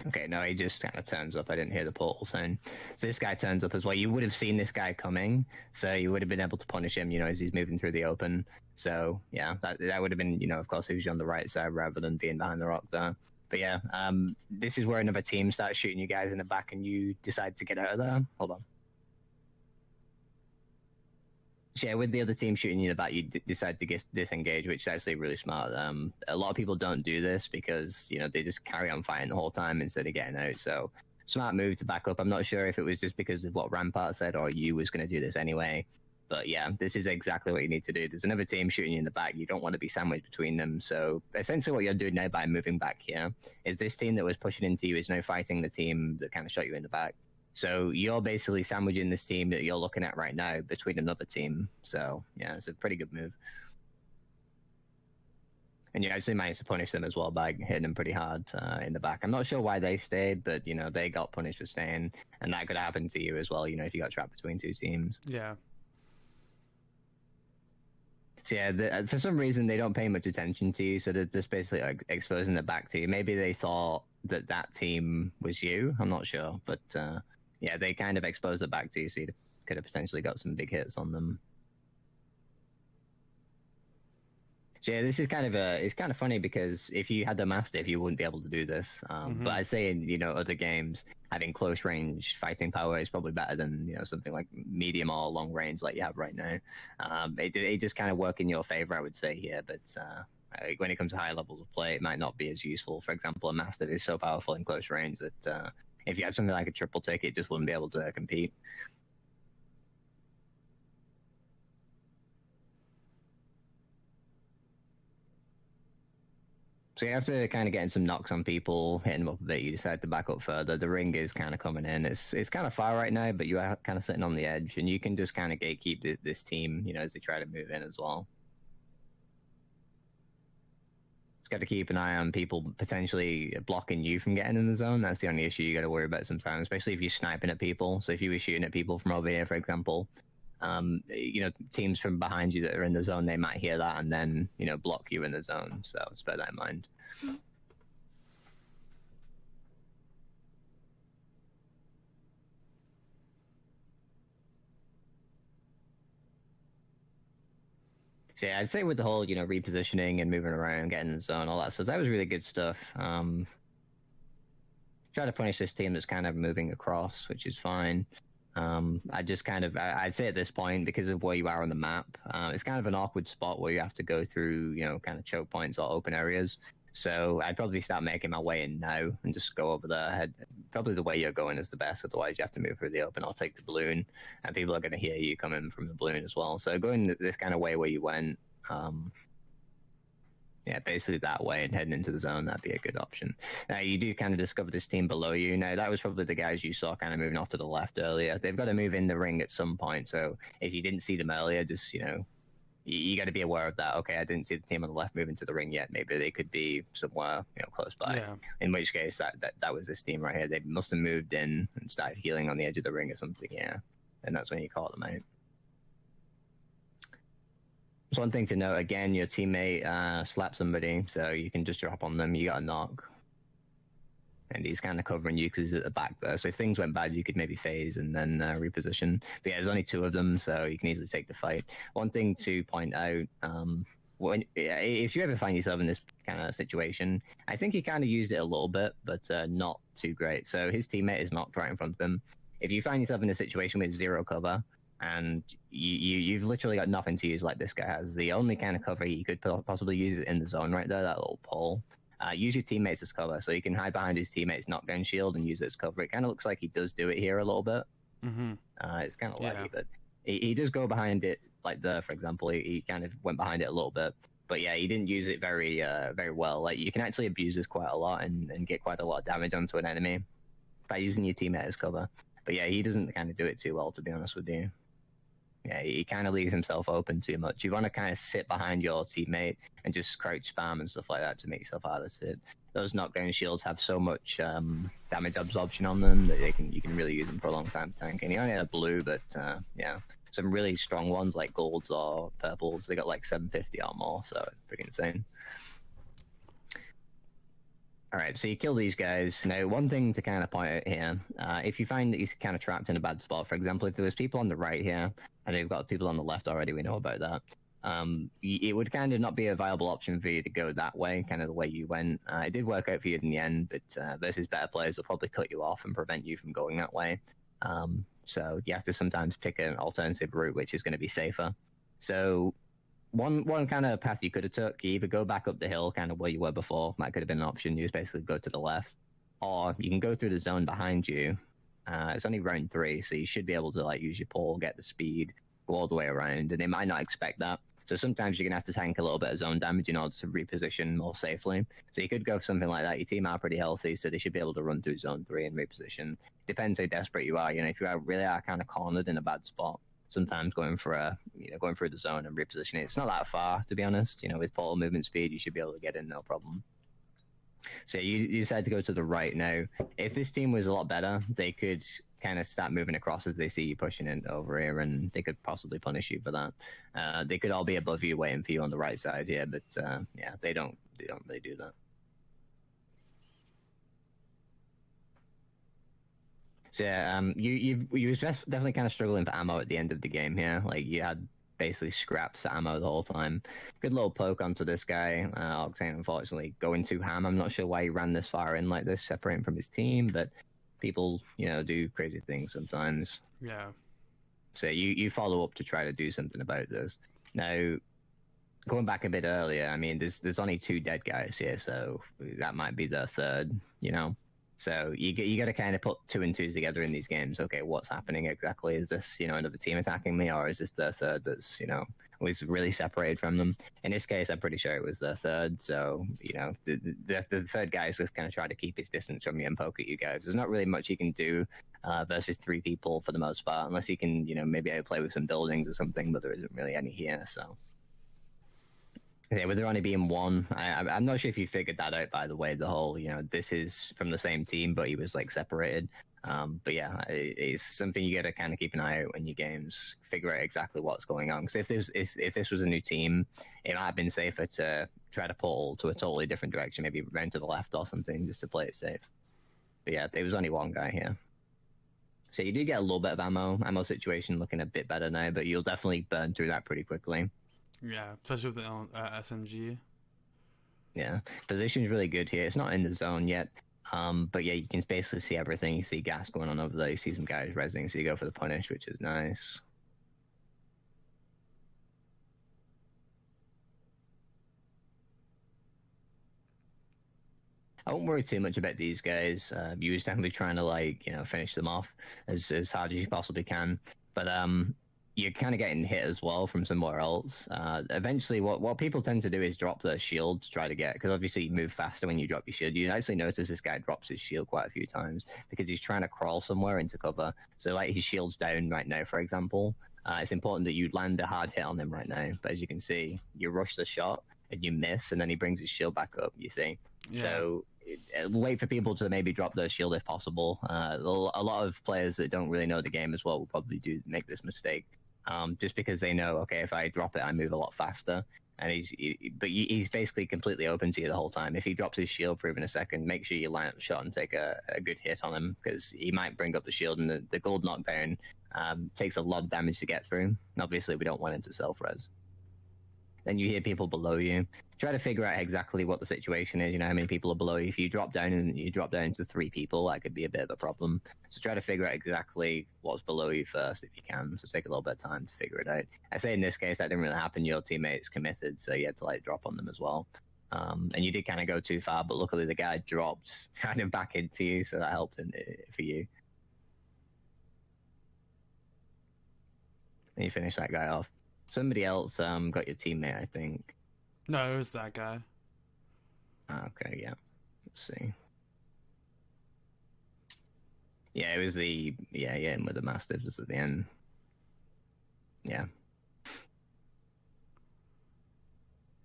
Okay, no, he just kind of turns up. I didn't hear the portal sound. So this guy turns up as well. You would have seen this guy coming, so you would have been able to punish him, you know, as he's moving through the open. So yeah, that that would have been, you know, of course, he was on the right side rather than being behind the rock there. But yeah, um, this is where another team starts shooting you guys in the back, and you decide to get out of there. Hold on. So yeah, with the other team shooting you in the back, you d- decide to get disengage, which is actually really smart. Um, a lot of people don't do this because you know they just carry on fighting the whole time instead of getting out. So smart move to back up. I'm not sure if it was just because of what Rampart said or you was going to do this anyway. But yeah, this is exactly what you need to do. There's another team shooting you in the back. You don't want to be sandwiched between them. So essentially, what you're doing now by moving back here is this team that was pushing into you is now fighting the team that kind of shot you in the back. So you're basically sandwiching this team that you're looking at right now between another team. So yeah, it's a pretty good move. And you actually managed to punish them as well by hitting them pretty hard uh, in the back. I'm not sure why they stayed, but you know they got punished for staying, and that could happen to you as well. You know if you got trapped between two teams. Yeah. So yeah, the, uh, for some reason they don't pay much attention to you, so they're just basically like, exposing the back to you. Maybe they thought that that team was you. I'm not sure, but uh, yeah, they kind of exposed their back to you, so you could have potentially got some big hits on them. So yeah, this is kind of a it's kind of funny because if you had the mastiff, you wouldn't be able to do this. Um, Mhm. But I'd say in you know other games, having close range fighting power is probably better than you know something like medium or long range like you have right now. Um, it it just kind of work in your favor, I would say here. But uh, when it comes to high levels of play, it might not be as useful. For example, a mastiff is so powerful in close range that uh, if you had something like a triple take, it just wouldn't be able to compete. So you have to kind of getting some knocks on people, hitting them up a bit. You decide to back up further. The ring is kind of coming in. It's it's kind of far right now, but you are kind of sitting on the edge, and you can just kind of gatekeep this, this team, you know, as they try to move in as well. Just got to keep an eye on people potentially blocking you from getting in the zone. That's the only issue you got to worry about sometimes, especially if you're sniping at people. So if you were shooting at people from over here, for example, um, you know, teams from behind you that are in the zone, they might hear that and then, you know, block you in the zone. So just bear that in mind. So yeah, I'd say with the whole, you know, repositioning and moving around, getting in the zone, all that stuff, that was really good stuff. Um, try to punish this team that's kind of moving across, which is fine. Um, I just kind of, I, would say at this point, because of where you are on the map, uh, it's kind of an awkward spot where you have to go through, you know, kind of choke points or open areas. So I'd probably start making my way in now and just go over there. Head, probably the way you're going is the best. Otherwise, you have to move through the open. I'll take the balloon, and people are going to hear you coming from the balloon as well. So going this kind of way where you went, um, yeah, basically that way and heading into the zone, that'd be a good option. Now, you do kind of discover this team below you. Now, that was probably the guys you saw kind of moving off to the left earlier. They've got to move in the ring at some point. So if you didn't see them earlier, just, you know, you, you got to be aware of that. Okay, I didn't see the team on the left moving to the ring yet. Maybe they could be somewhere, you know, close by. Yeah. In which case, that, that, that was this team right here. They must have moved in and started healing on the edge of the ring or something, yeah. And that's when you call them out. It's one thing to note again, your teammate uh, slapped somebody, so you can just drop on them. You got a knock, and he's kind of covering you because he's at the back there. So if things went bad, you could maybe phase and then uh, reposition. But yeah, there's only two of them, so you can easily take the fight. One thing to point out. Um, when, if you ever find yourself in this kind of situation, I think he kind of used it a little bit, but uh, not too great. So his teammate is knocked right in front of him. If you find yourself in a situation with zero cover, and you, you you've literally got nothing to use like this guy has. The only kind of cover you could possibly use it in the zone right there, that little pole. Uh, use your teammates as cover, so you can hide behind his teammates' knockdown shield and use it as cover. It kind of looks like he does do it here a little bit. Mm-hmm. Uh, it's kind of Yeah. laggy, but he, he does go behind it like there, for example. He, he kind of went behind it a little bit, but yeah, he didn't use it very uh, very well. Like you can actually abuse this quite a lot and, and get quite a lot of damage onto an enemy by using your teammate as cover. But yeah, he doesn't kind of do it too well, to be honest with you. Yeah, he kind of leaves himself open too much. You want to kind of sit behind your teammate and just crouch spam and stuff like that to make yourself harder to hit. Those knockdown shields have so much um, damage absorption on them that they can you can really use them for a long time to tank. He only had blue, but uh, yeah, some really strong ones like golds or purples. They got like 750 or more, so it's pretty insane. All right, so you kill these guys. Now, one thing to kind of point out here, uh, if you find that he's kind of trapped in a bad spot, for example, if there was people on the right here, and you've got people on the left already, we know about that. Um, it would kind of not be a viable option for you to go that way, kind of the way you went. Uh, it did work out for you in the end, but uh, versus better players will probably cut you off and prevent you from going that way. Um, so you have to sometimes pick an alternative route, which is going to be safer. So one one kind of path you could have took, you either go back up the hill, kind of where you were before. That could have been an option. You just basically go to the left, or you can go through the zone behind you. Uh, it's only round three, so you should be able to like use your pole, get the speed, go all the way around, and they might not expect that. So sometimes you're gonna have to tank a little bit of zone damage in order to reposition more safely. So you could go for something like that. Your team are pretty healthy, so they should be able to run through zone three and reposition. Depends how desperate you are. You know, if you are really are kind of cornered in a bad spot, sometimes going for a you know going through the zone and repositioning. It's not that far to be honest. You know, with portal movement speed, you should be able to get in no problem. So you, you decide to go to the right now. If this team was a lot better, they could kind of start moving across as they see you pushing in over here, and they could possibly punish you for that. Uh, they could all be above you, waiting for you on the right side here, but uh, yeah, they don't. They don't really do that. So yeah, um, you you you was definitely kind of struggling for ammo at the end of the game here. Like you had basically scraps of ammo the whole time. Good little poke onto this guy. Uh, Octane unfortunately going too ham. I'm not sure why he ran this far in like this, separating from his team, but people you know do crazy things sometimes. Yeah. So you you follow up to try to do something about this. Now, going back a bit earlier, I mean, there's there's only two dead guys here, so that might be the third. You know, so you you got to kind of put two and twos together in these games. Okay, what's happening exactly? Is this you know another team attacking me, or is this the third that's you know was really separated from them? In this case, I'm pretty sure it was the third. So you know the the, the third guy is just kind of trying to keep his distance from you and poke at you guys. There's not really much you can do uh, versus three people for the most part, unless you can you know maybe play with some buildings or something. But there isn't really any here, so. Yeah, with there only being one, I, I'm- I'm not sure if you figured that out. By the way, the whole you know this is from the same team, but he was like separated. Um, but yeah, it, it's something you got to kind of keep an eye out when your games figure out exactly what's going on. Because if this if, if this was a new team, it might have been safer to try to pull to a totally different direction, maybe round to the left or something, just to play it safe. But yeah, there was only one guy here. So you do get a little bit of ammo. Ammo situation looking a bit better now, but you'll definitely burn through that pretty quickly. Yeah, especially with the uh, SMG. Yeah, position's really good here. It's not in the zone yet, um, but yeah, you can basically see everything. You see gas going on over there. You see some guys resing, so you go for the punish, which is nice. I won't worry too much about these guys. Uh, you just definitely trying to like you know finish them off as as hard as you possibly can. But um, you're kind of getting hit as well from somewhere else. Uh, eventually, what what people tend to do is drop their shield to try to get because obviously you move faster when you drop your shield. You actually notice this guy drops his shield quite a few times because he's trying to crawl somewhere into cover. So like his shield's down right now, for example. Uh, it's important that you land a hard hit on him right now. But as you can see, you rush the shot and you miss, and then he brings his shield back up. You see, Yeah. so uh, wait for people to maybe drop their shield if possible. Uh, a lot of players that don't really know the game as well will probably do make this mistake, um, just because they know, okay, if I drop it, I move a lot faster. And he's, he, but he's basically completely open to you the whole time. If he drops his shield for even a second, make sure you line up the shot and take a, a good hit on him because he might bring up the shield and the, the gold knockdown um, takes a lot of damage to get through. And obviously, we don't want him to self res. Then you hear people below you. Try to figure out exactly what the situation is. You know how many people are below you. If you drop down and you drop down to three people, that could be a bit of a problem. So try to figure out exactly what's below you first if you can. So take a little bit of time to figure it out. I say in this case that didn't really happen. Your teammates committed, so you had to like drop on them as well. Um, and you did kind of go too far, but luckily the guy dropped kind of back into you, so that helped in, for you. And you finish that guy off. Somebody else um, got your teammate, I think. No, it was that guy. Ah, Okay, yeah. Let's see. Yeah, it was the yeah, yeah, and with the mastiffs at the end. Yeah.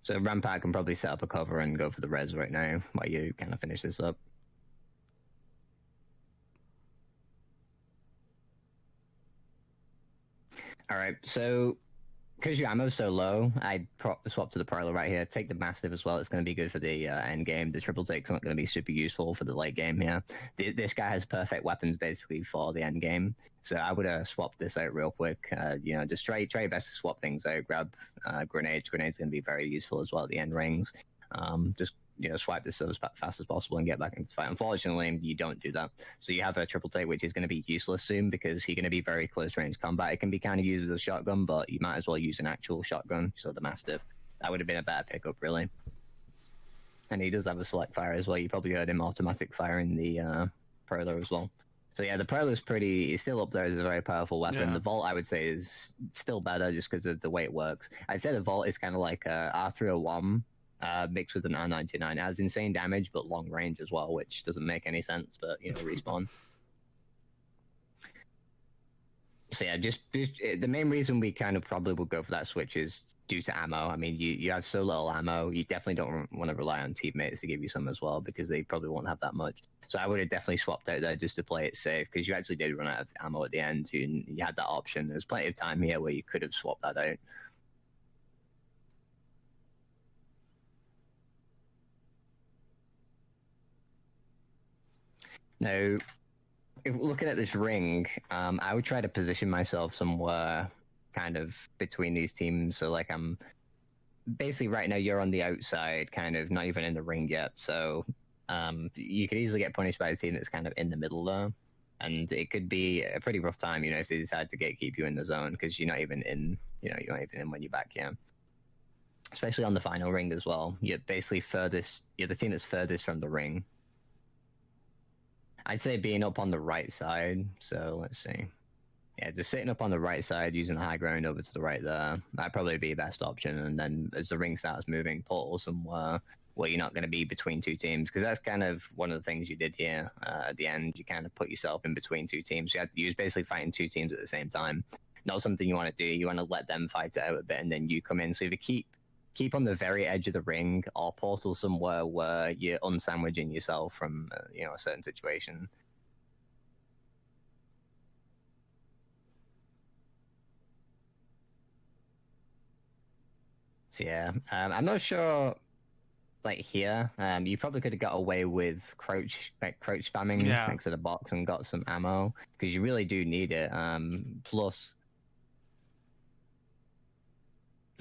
So Rampart can probably set up a cover and go for the res right now while you kind of finish this up. All right, so because your ammo's so low, I'd swap to the Prowler right here. Take the Mastiff as well. It's going to be good for the uh, end game. The triple take's not going to be super useful for the late game here. Th- this guy has perfect weapons basically for the end game. So I would uh, swap this out real quick. Uh, you know, just try try your best to swap things out. Grab uh, grenades. Grenades going to be very useful as well at the end rings. Um, just you know, swipe this as fa- fast as possible and get back into the fight. Unfortunately, you don't do that. So you have a triple take, which is going to be useless soon because you're going to be very close range combat. It can be kind of used as a shotgun, but you might as well use an actual shotgun. So the Mastiff, that would have been a better pickup, really. And he does have a select fire as well. You probably heard him automatic firing the uh, as well. So yeah, the Prowler's pretty. It's still up there as a very powerful weapon. Yeah. The Volt, I would say, is still better just because of the way it works. I'd say the Volt is kind of like a R301 uh, mixed with an R99. It has insane damage but long range as well, which doesn't make any sense. But you know, respawn. So yeah, just, just uh, the main reason we kind of probably would go for that switch is due to ammo. I mean, you you have so little ammo, you definitely don't want to rely on teammates to give you some as well because they probably won't have that much. So I would have definitely swapped out there just to play it safe because you actually did run out of ammo at the end. You, you had that option. There's plenty of time here where you could have swapped that out. Now, looking at this ring, um, I would try to position myself somewhere kind of between these teams. So, like, I'm basically right now you're on the outside, kind of not even in the ring yet. So, um, you could easily get punished by a team that's kind of in the middle there. And it could be a pretty rough time, you know, if they decide to get keep you in the zone because you're not even in, you know, you're not even in when you're back here. Especially on the final ring as well. You're basically furthest, you're the team that's furthest from the ring. I'd say being up on the right side. So let's see. Yeah, just sitting up on the right side, using the high ground over to the right there. That'd probably be the best option. And then as the ring starts moving, portal somewhere where you're not going to be between two teams. Because that's kind of one of the things you did here uh, at the end. You kind of put yourself in between two teams. You, had, you was basically fighting two teams at the same time. Not something you want to do. You want to let them fight it out a bit, and then you come in. So if you keep keep on the very edge of the ring or portal somewhere where you're unsandwiching yourself from uh, you know a certain situation. So, yeah, um, I'm not sure. Like here, um, you probably could have got away with crouch, like crouch spamming yeah. next to the box and got some ammo because you really do need it. Um, plus,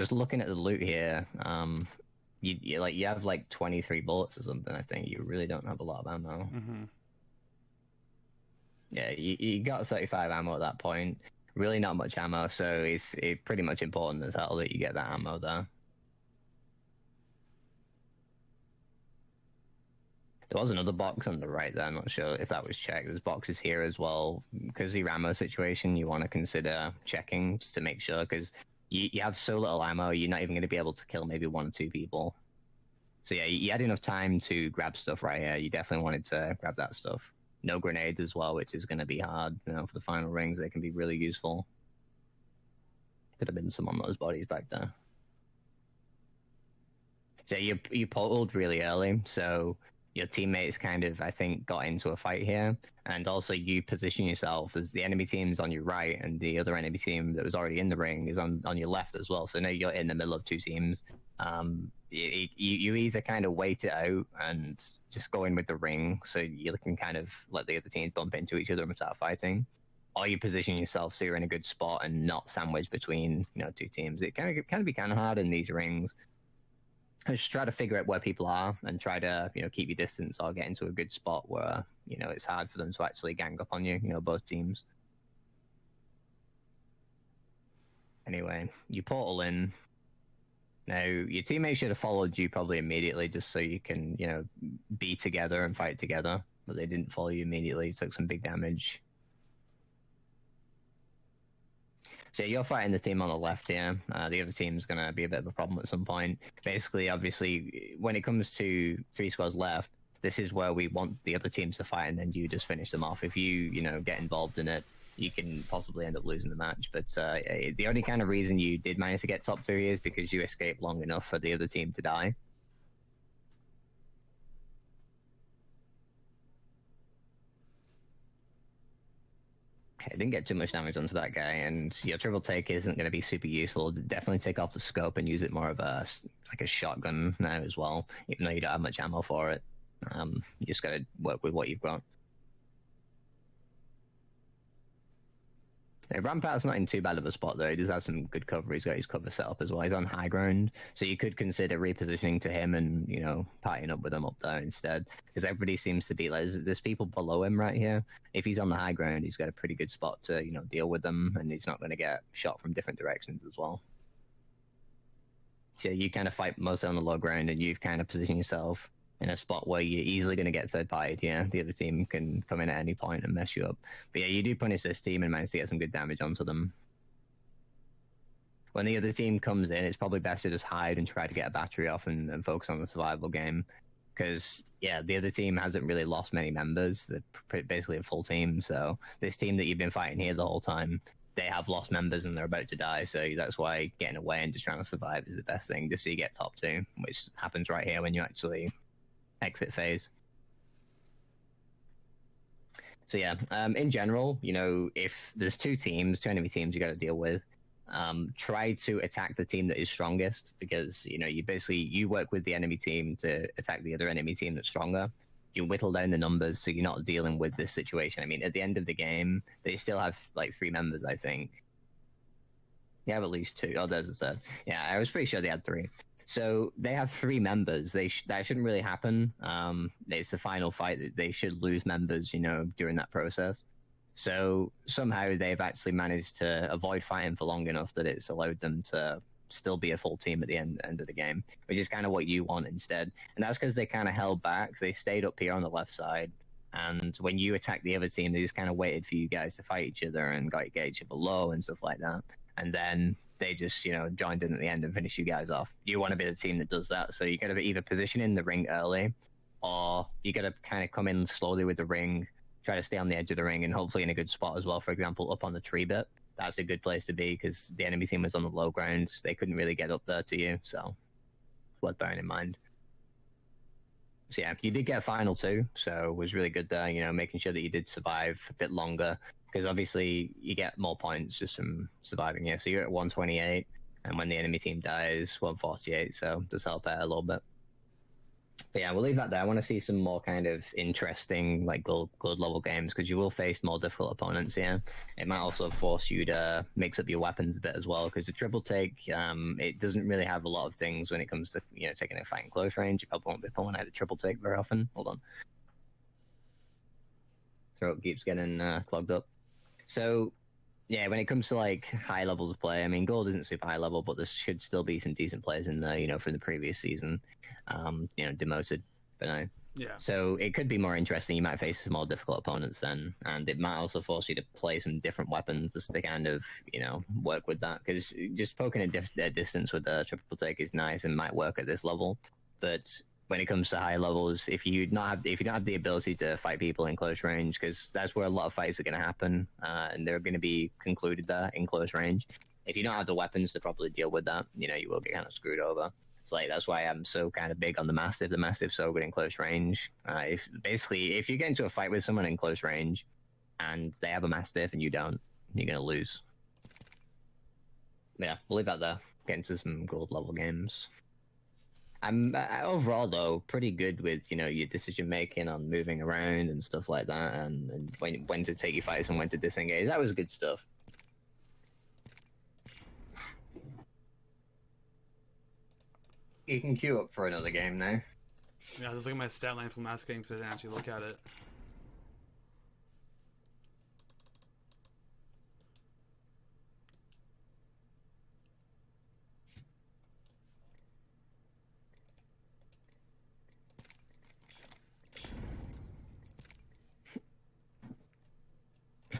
just looking at the loot here, um, you, you like you have like 23 bullets or something. I think you really don't have a lot of ammo. hmm Yeah, you, you got 35 ammo at that point. Really not much ammo, so it's it pretty much important as hell that you get that ammo there. There was another box on the right there. I'm not sure if that was checked. There's boxes here as well. Because the ammo situation, you want to consider checking just to make sure. Because you, you have so little ammo, you're not even going to be able to kill maybe one or two people. So yeah, you, had enough time to grab stuff right here. You definitely wanted to grab that stuff. No grenades as well, which is going to be hard. You know, for the final rings, they can be really useful. Could have been some on those bodies back there. So you you pulled really early, so your teammates kind of I think got into a fight here, and also you position yourself as the enemy team's on your right, and the other enemy team that was already in the ring is on on your left as well. So now you're in the middle of two teams. Um, you, you either kind of wait it out and just go in with the ring, so you can kind of let the other teams bump into each other and start fighting, or you position yourself so you're in a good spot and not sandwiched between you know two teams. It can can be kind of hard in these rings. Just try to figure out where people are and try to you know keep your distance or get into a good spot where you know it's hard for them to actually gang up on you. You know both teams. Anyway, you portal in. Now your teammates should have followed you probably immediately, just so you can you know be together and fight together. But they didn't follow you immediately. Took some big damage. So you're fighting the team on the left here. Uh, the other team's going to be a bit of a problem at some point. Basically, obviously, when it comes to three squads left, this is where we want the other teams to fight, and then you just finish them off. If you, you know, get involved in it, you can possibly end up losing the match. But uh, the only kind of reason you did manage to get top two is because you escaped long enough for the other team to die. Okay, didn't get too much damage onto that guy, and your triple take isn't going to be super useful. Definitely take off the scope and use it more of a like a shotgun now as well, even though you don't have much ammo for it. Um, you just got to work with what you've got. Yeah, Rampart's not in too bad of a spot though. He does have some good cover. He's got his cover set up as well. He's on high ground, so you could consider repositioning to him and you know partying up with him up there instead. Because everybody seems to be like there's, there's people below him right here. If he's on the high ground, he's got a pretty good spot to you know deal with them, and he's not going to get shot from different directions as well. So you kind of fight mostly on the low ground, and you've kind of positioned yourself in a spot where you're easily going to get third partied. Yeah, the other team can come in at any point and mess you up. But yeah, you do punish this team and manage to get some good damage onto them. When the other team comes in, it's probably best to just hide and try to get a battery off and, and focus on the survival game. Because yeah, the other team hasn't really lost many members. They're basically a full team. So this team that you've been fighting here the whole time, they have lost members and they're about to die. So that's why getting away and just trying to survive is the best thing. Just so you get top two, which happens right here when you actually exit phase. So yeah, um, in general, you know, if there's two teams, two enemy teams you got to deal with, um, try to attack the team that is strongest because you know you basically you work with the enemy team to attack the other enemy team that's stronger. You whittle down the numbers so you're not dealing with this situation. I mean, at the end of the game, they still have like three members, I think. They have at least two. Oh, there's a third. Yeah, I was pretty sure they had three. So they have three members. They sh- that shouldn't really happen. Um, it's the final fight. They should lose members, you know, during that process. So somehow they've actually managed to avoid fighting for long enough that it's allowed them to still be a full team at the end end of the game, which is kind of what you want instead. And that's because they kind of held back. They stayed up here on the left side, and when you attacked the other team, they just kind of waited for you guys to fight each other and got each other low and stuff like that. And then they just you know joined in at the end and finished you guys off. You want to be the team that does that, so you got to either position in the ring early, or you got to kind of come in slowly with the ring, try to stay on the edge of the ring, and hopefully in a good spot as well. For example, up on the tree bit, that's a good place to be because the enemy team was on the low ground. They couldn't really get up there to you, so worth bearing in mind. So yeah, you did get a final two, so it was really good there. You know, making sure that you did survive a bit longer because obviously you get more points just from surviving here. So you're at 128. and when the enemy team dies, 148. So does help out a little bit. But yeah, we'll leave that there. I want to see some more kind of interesting, like gold, gold level games because you will face more difficult opponents here. It might also force you to mix up your weapons a bit as well because the triple take, um, it doesn't really have a lot of things when it comes to you know taking a fight in close range. You probably won't be pulling out a triple take very often. Hold on, throat keeps getting uh, clogged up. So yeah, when it comes to like high levels of play, I mean, gold isn't super high level, but there should still be some decent players in there, you know, from the previous season, um, you know, demoted. But no. Yeah. So it could be more interesting. You might face some more difficult opponents then, and it might also force you to play some different weapons just to kind of, you know, work with that. Because just poking a, dif- a distance with the triple take is nice and might work at this level, but when it comes to high levels, if you not have, if you don't have the ability to fight people in close range, because that's where a lot of fights are going to happen, uh, and they're going to be concluded there in close range. If you don't have the weapons to properly deal with that, you know you will get kind of screwed over. it's like that's why I'm so kind of big on the Mastiff The Mastiff so good in close range. Uh, if basically if you get into a fight with someone in close range, and they have a mastiff and you don't, you're gonna lose. Yeah, we'll leave that there. Get into some gold level games. I'm uh, overall though pretty good with you know your decision making on moving around and stuff like that, and, and when when to take your fights and when to disengage. That was good stuff. You can queue up for another game now. Yeah, I was looking at my stat line from last game, so I didn't actually look at it.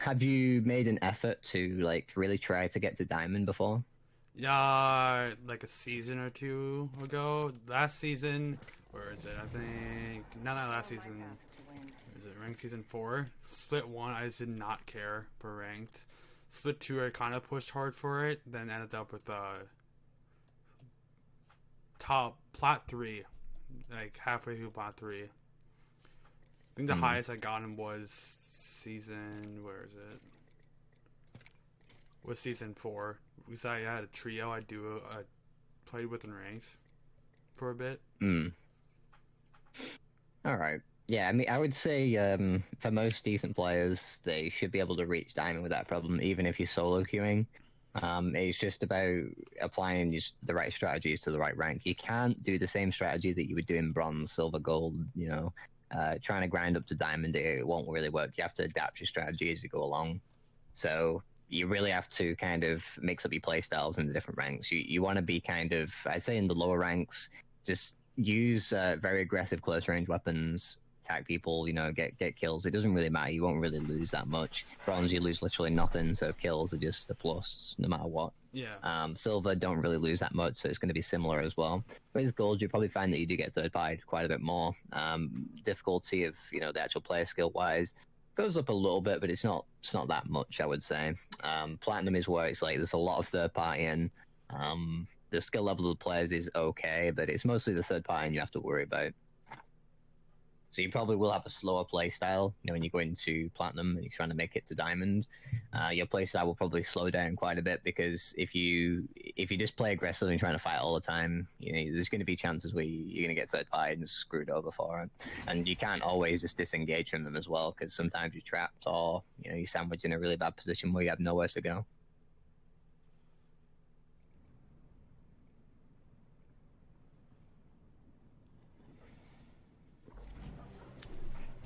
Have you made an effort to like really try to get to diamond before? Yeah, like a season or two ago. Last season, where is it? I think not that last season. Is it ranked season four? Split one, I just did not care for ranked. Split two, I kind of pushed hard for it. Then ended up with uh top plat three, like halfway through plat three. I think the Hmm. highest I got him was season. Where is it? Was season four. Because I had a trio I do I played with in ranked for a bit. Hmm. All right. Yeah, I mean, I would say um, for most decent players, they should be able to reach diamond without problem, even if you're solo queuing. Um, it's just about applying the right strategies to the right rank. You can't do the same strategy that you would do in bronze, silver, gold. You know, uh, trying to grind up to diamond, it won't really work. You have to adapt your strategy as you go along. So you really have to kind of mix up your play styles in the different ranks. You you want to be kind of, I'd say, in the lower ranks, just use uh, very aggressive close range weapons, attack people, you know, get get kills. It doesn't really matter. You won't really lose that much. Bronze, you lose literally nothing, so kills are just a plus no matter what. Yeah. Um, silver don't really lose that much, so it's going to be similar as well. With gold, you probably find that you do get third party quite a bit more. Um, difficulty of you know the actual player skill wise goes up a little bit, but it's not it's not that much, I would say. Um, platinum is where it's like there's a lot of third party and um, the skill level of the players is okay, but it's mostly the third party and you have to worry about. So you probably will have a slower play style, you know, when you go into platinum and you're trying to make it to diamond. Uh, your play style will probably slow down quite a bit because if you if you just play aggressively and trying to fight all the time, you know, there's going to be chances where you- you're going to get third party and screwed over for it. And you can't always just disengage from them as well because sometimes you're trapped or you know you're sandwiched in a really bad position where you have nowhere to go.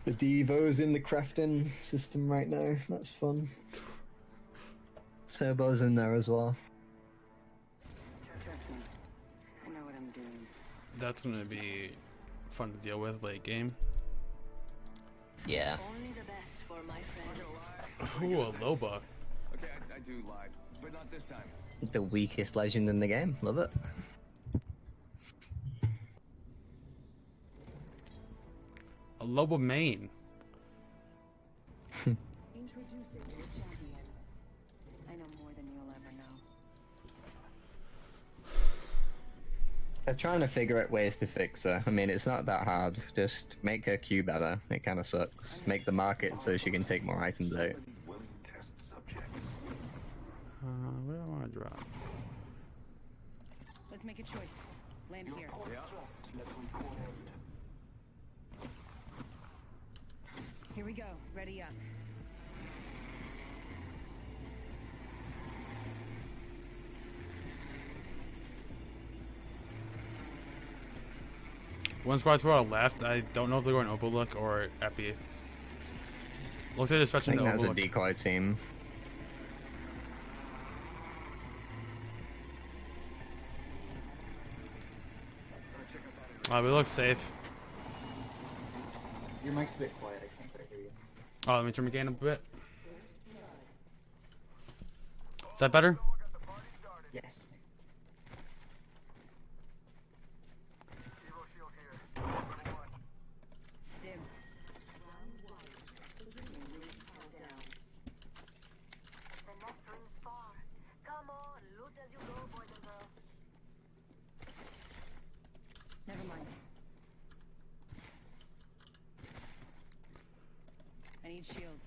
The Devo's in the crafting system right now. That's fun. Turbo's in there as well. Trust me. I know what I'm doing. That's gonna be fun to deal with late game. Yeah. Only the best for my friends. Ooh, a Loba. Okay, I, I do lie, but not this time. The weakest legend in the game. Love it. A Loba main. Introducing your champion. I know more than you'll ever know. They're trying to figure out ways to fix her. I mean, it's not that hard. Just make her queue better. It kind of sucks. Make the market so she can take more items out. Willing. Uh, where do I want to drop? Let's make a choice. Land here. Here we go. Ready up. One squad to our left. I don't know if they're going Overlook or Epi. Looks like they're I stretching think to that was a Overlook. decoy team. Uh, we look safe. Your mic's a bit quiet. I can't quite hear you. Oh, let me turn my gain up a bit. Is that better? Yes. Dibs. The next ring's far. Come on, loot as you go, boys and girls. Never mind. I need shields.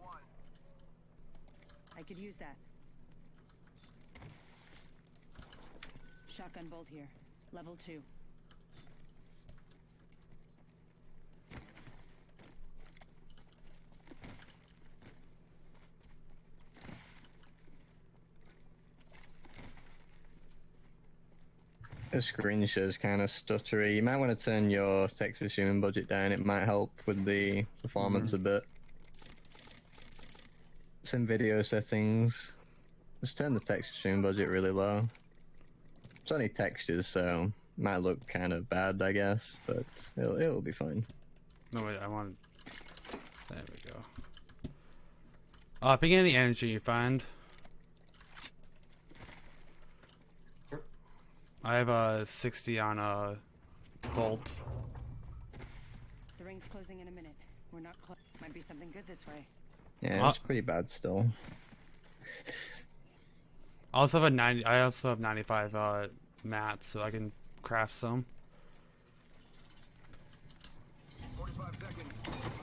one. I could use that. Shotgun bolt here. Level two. The screen share's kind of stuttery. You might want to turn your texture streaming budget down. It might help with the performance a bit. Some video settings. Just turn the texture streaming budget really low. It's only textures, so might look kind of bad, I guess, but it'll, it'll be fine. No, wait, I want. There we go. Uh, picking any energy you find. I have a 60 on a bolt. The ring's closing in a minute. We're not close. Might be something good this way. Yeah, it's Uh, pretty bad still. I also have a 90. I also have 95 uh, mats, so I can craft some.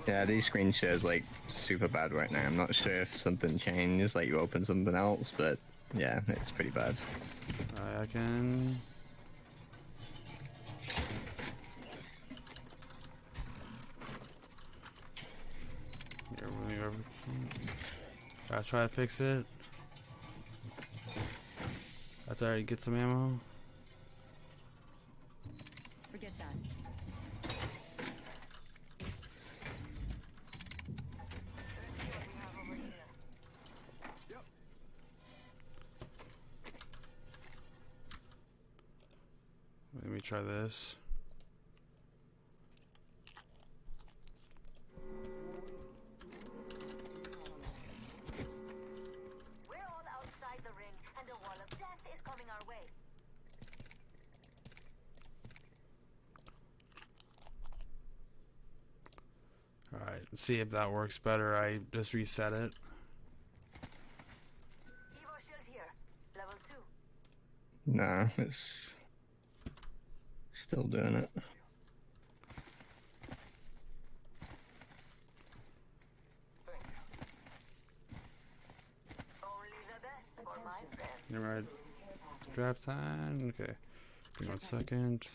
Yeah, these screen shares like super bad right now. I'm not sure if something changed, like you open something else, but yeah, it's pretty bad. Uh, I can. Here, let me over. I'll try to fix it. That's already get some ammo. Forget that. Let me try this. See if that works better. I just reset it. Evo shield here. Level two. Nah, it's still doing it. Only the best for my friend. Never mind. Draft time. Okay. Give me one second.